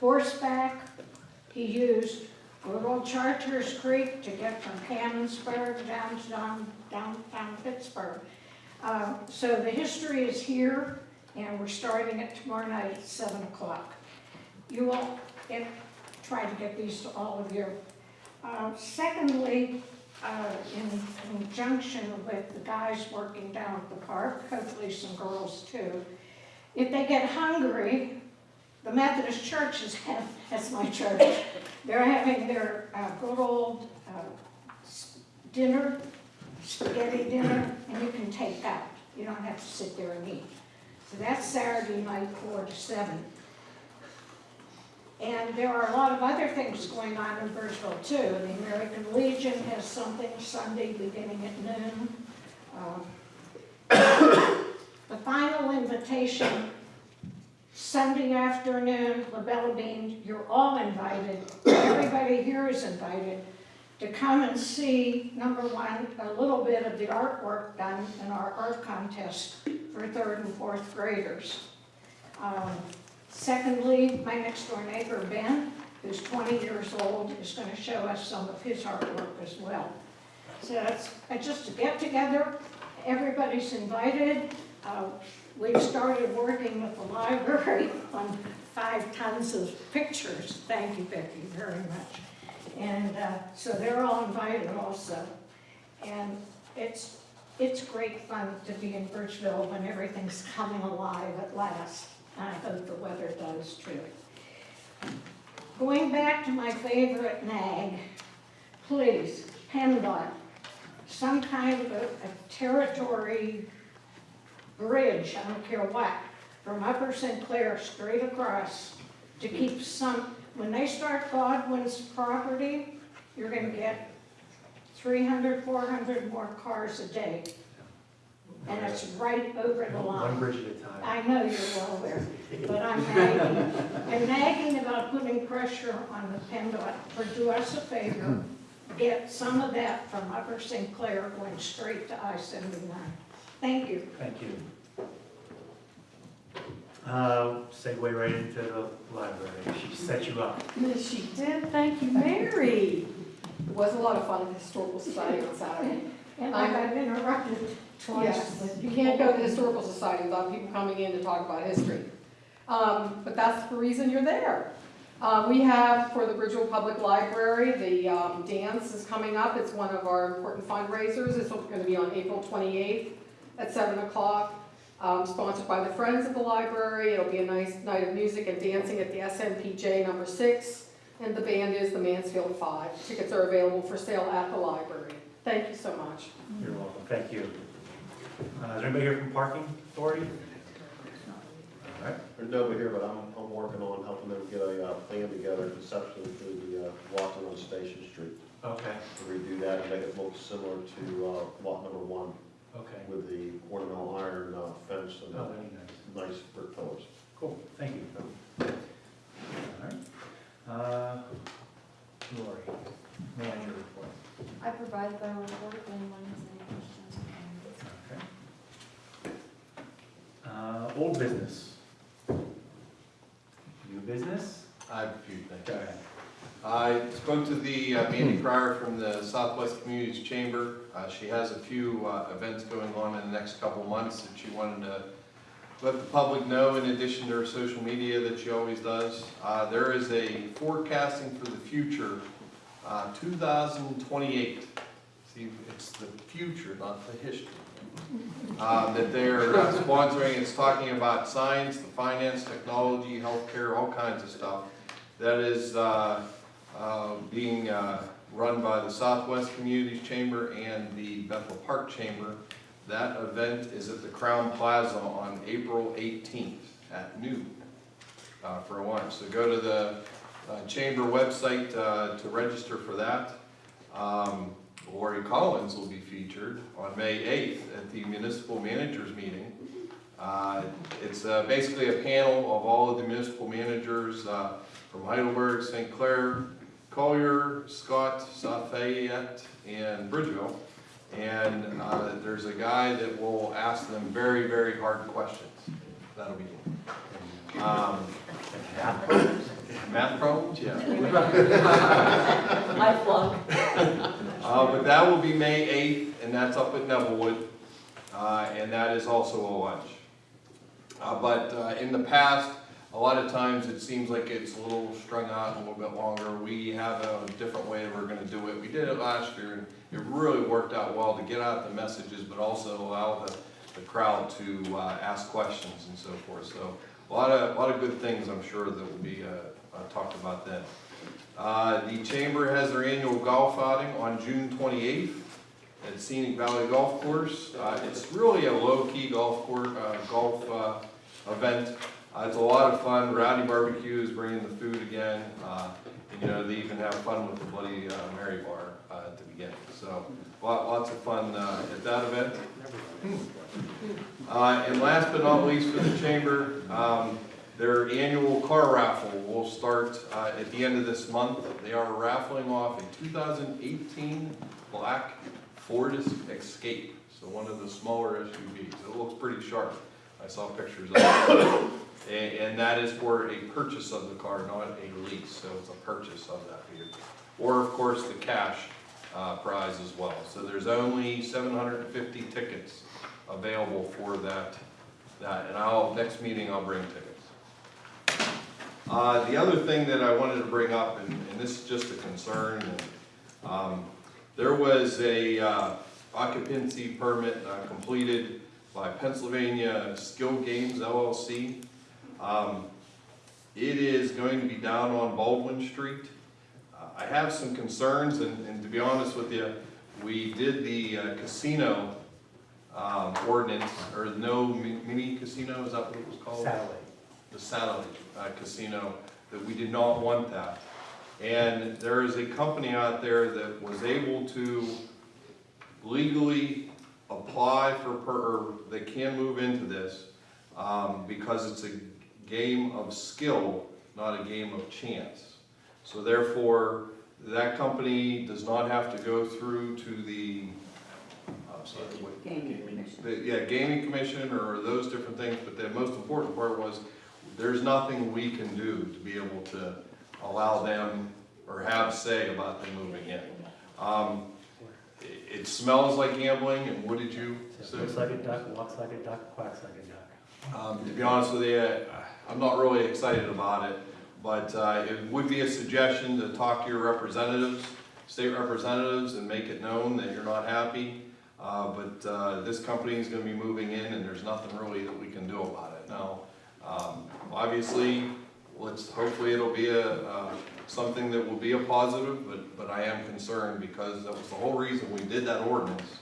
S18: Horseback, he used good Chartiers Creek to get from Canonsburg down to down, downtown Pittsburgh. Uh, so the history is here, and we're starting it tomorrow night at seven o'clock. You will get, try to get these to all of you. Uh, secondly, uh, in conjunction with the guys working down at the park, hopefully some girls too, if they get hungry, the Methodist Church is, that's my church, they're having their uh, good old uh, dinner, spaghetti dinner, and you can take out. You don't have to sit there and eat. So that's Saturday night, four to seven. And there are a lot of other things going on in Bridgeville too. The American Legion has something Sunday beginning at noon. Um, The final invitation Sunday afternoon, La Bella Bean, you're all invited, everybody here is invited to come and see, number one, a little bit of the artwork done in our art contest for third and fourth graders. Um, Secondly, my next door neighbor, Ben, who's 20 years old, is going to show us some of his artwork as well. So it's uh, just a get-together, everybody's invited. Uh, We've started working with the library on five tons of pictures. Thank you, Becky, very much. And uh, so they're all invited also. And it's, it's great fun to be in Bridgeville when everything's coming alive at last. I hope the weather does too. Going back to my favorite nag, please, PennDOT, some kind of a a territory bridge, I don't care what, from Upper St. Clair straight across to keep some, when they start Godwin's property, you're gonna get 300, 400 more cars a day and it's right over the line.
S2: One bridge at a time.
S18: I know you're well aware, but I'm nagging, I'm nagging about putting pressure on the PennDOT for do us a favor, get some of that from Upper St. Clair going straight to I-79. Thank you.
S2: Thank you. Uh, segue right into the library. She set you up.
S19: Yes, she did, thank you, Mary. It was a lot of fun at the Historical Society on Saturday.
S18: And I got interrupted twice.
S19: Yes, you can't go to the Historical Society without people coming in to talk about history. Um, but that's the reason you're there. Uh, we have, for the Bridgeville Public Library, the, um, dance is coming up. It's one of our important fundraisers. It's gonna be on April twenty-eighth at seven o'clock. Um, sponsored by the Friends of the Library. It'll be a nice night of music and dancing at the SMPJ number six. And the band is the Mansfield Five. Tickets are available for sale at the library. Thank you so much.
S2: You're welcome, thank you. Uh, is there anybody here from Parking Authority? All right,
S12: There's nobody here, but I'm, I'm working on helping them get a, uh, plan together conceptually for the, uh, Watson on Station Street.
S2: okay,
S12: To redo that and make it look similar to, uh, lot number one
S2: okay.
S12: with the ornamental iron, uh, fence and
S2: Oh, that'd be nice.
S12: nice brick pillars.
S2: Cool, thank you. All right. Uh, Lori, manager report.
S13: I provided my report if anyone has any questions.
S2: Okay. Uh, old business. New business?
S11: I have a few things.
S2: Go ahead.
S11: I spoke to the uh, Mandy Pryor from the Southwest Communities Chamber. Uh, She has a few uh, events going on in the next couple months that she wanted to let the public know in addition to her social media that she always does. Uh, There is a forecasting for the future, uh, 2028. See, it's the future, not the history. Um, That they're uh, sponsoring, it's talking about science, the finance, technology, healthcare, all kinds of stuff. That is uh, being uh, run by the Southwest Communities Chamber and the Bethel Park Chamber. That event is at the Crowne Plaza on April 18th at noon uh, for lunch. So go to the uh, chamber website uh, to register for that. Um, Lori Collins will be featured on May 8th at the municipal managers meeting. Uh, It's uh, basically a panel of all of the municipal managers uh, from Heidelberg, St. Clair, Collier, Scott, South and Bridgeville. And uh, there's a guy that will ask them very, very hard questions. That'll be him. Um, Math problems, yeah.
S13: I flunk.
S11: Uh, but that will be May eighth, and that's up at Nevillewood, uh, and that is also a lunch. Uh, but, uh, in the past, a lot of times it seems like it's a little strung out a little bit longer. We have a different way we're gonna do it. We did it last year, and it really worked out well to get out the messages, but also allow the, the crowd to, uh, ask questions and so forth. So, a lot of, a lot of good things, I'm sure, that will be, uh, uh, talked about then. Uh, The Chamber has their annual golf outing on June 28th at Scenic Valley Golf Course. Uh, It's really a low-key golf course, golf uh, event. Uh, It's a lot of fun. Rowdy Barbecue is bringing the food again. Uh, and, You know, they even have fun with the Bloody uh, Mary Bar uh, at the beginning. So lot- lots of fun uh, at that event. Uh, And last but not least for the Chamber, um, their annual car raffle will start at the end of this month. They are raffling off a 2018 black Ford Escape, so one of the smaller SUVs. It looks pretty sharp. I saw pictures of it. And and that is for a purchase of the car, not a lease, so it's a purchase of that vehicle. Or, of course, the cash uh, prize as well. So there's only 750 tickets available for that, that, and I'll, next meeting, I'll bring tickets. Uh, the other thing that I wanted to bring up, and, and this is just a concern, and, um, there was a, uh, occupancy permit, uh, completed by Pennsylvania Skill Games LLC. Um, it is going to be down on Baldwin Street. Uh, I have some concerns, and, and to be honest with you, we did the uh, casino, um, ordinance, or no mini casino, is that what it was called?
S2: Satellite.
S11: the satellite uh, casino, that we did not want that. And there is a company out there that was able to legally apply for, per, or they can move into this, um, because it's a game of skill, not a game of chance. So therefore, that company does not have to go through to the, I'm sorry, what?
S15: Gaming commission.
S11: the, yeah, gaming commission or those different things, but the most important part was, there's nothing we can do to be able to allow them or have say about them moving in. Um, it, it smells like gambling, and what did you say?
S2: Looks like a duck, walks like a duck, quacks like a duck.
S11: Um, to be honest with you, I'm not really excited about it, but, uh, it would be a suggestion to talk to your representatives, state representatives, and make it known that you're not happy. Uh, but, uh, this company is gonna be moving in and there's nothing really that we can do about it. Now, um, obviously, let's, hopefully it'll be a, uh, something that will be a positive, but, but I am concerned because that was the whole reason we did that ordinance.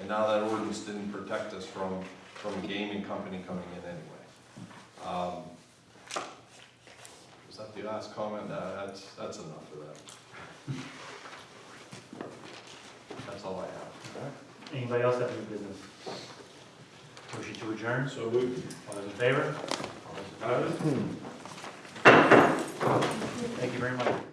S11: And now that ordinance didn't protect us from, from a gaming company coming in anyway. Um, Was that the last comment? No, that's, that's enough for that. That's all I have.
S2: Anybody else have any business? Motion to adjourn? So moved. All those in favor? All those opposed? Thank you very much.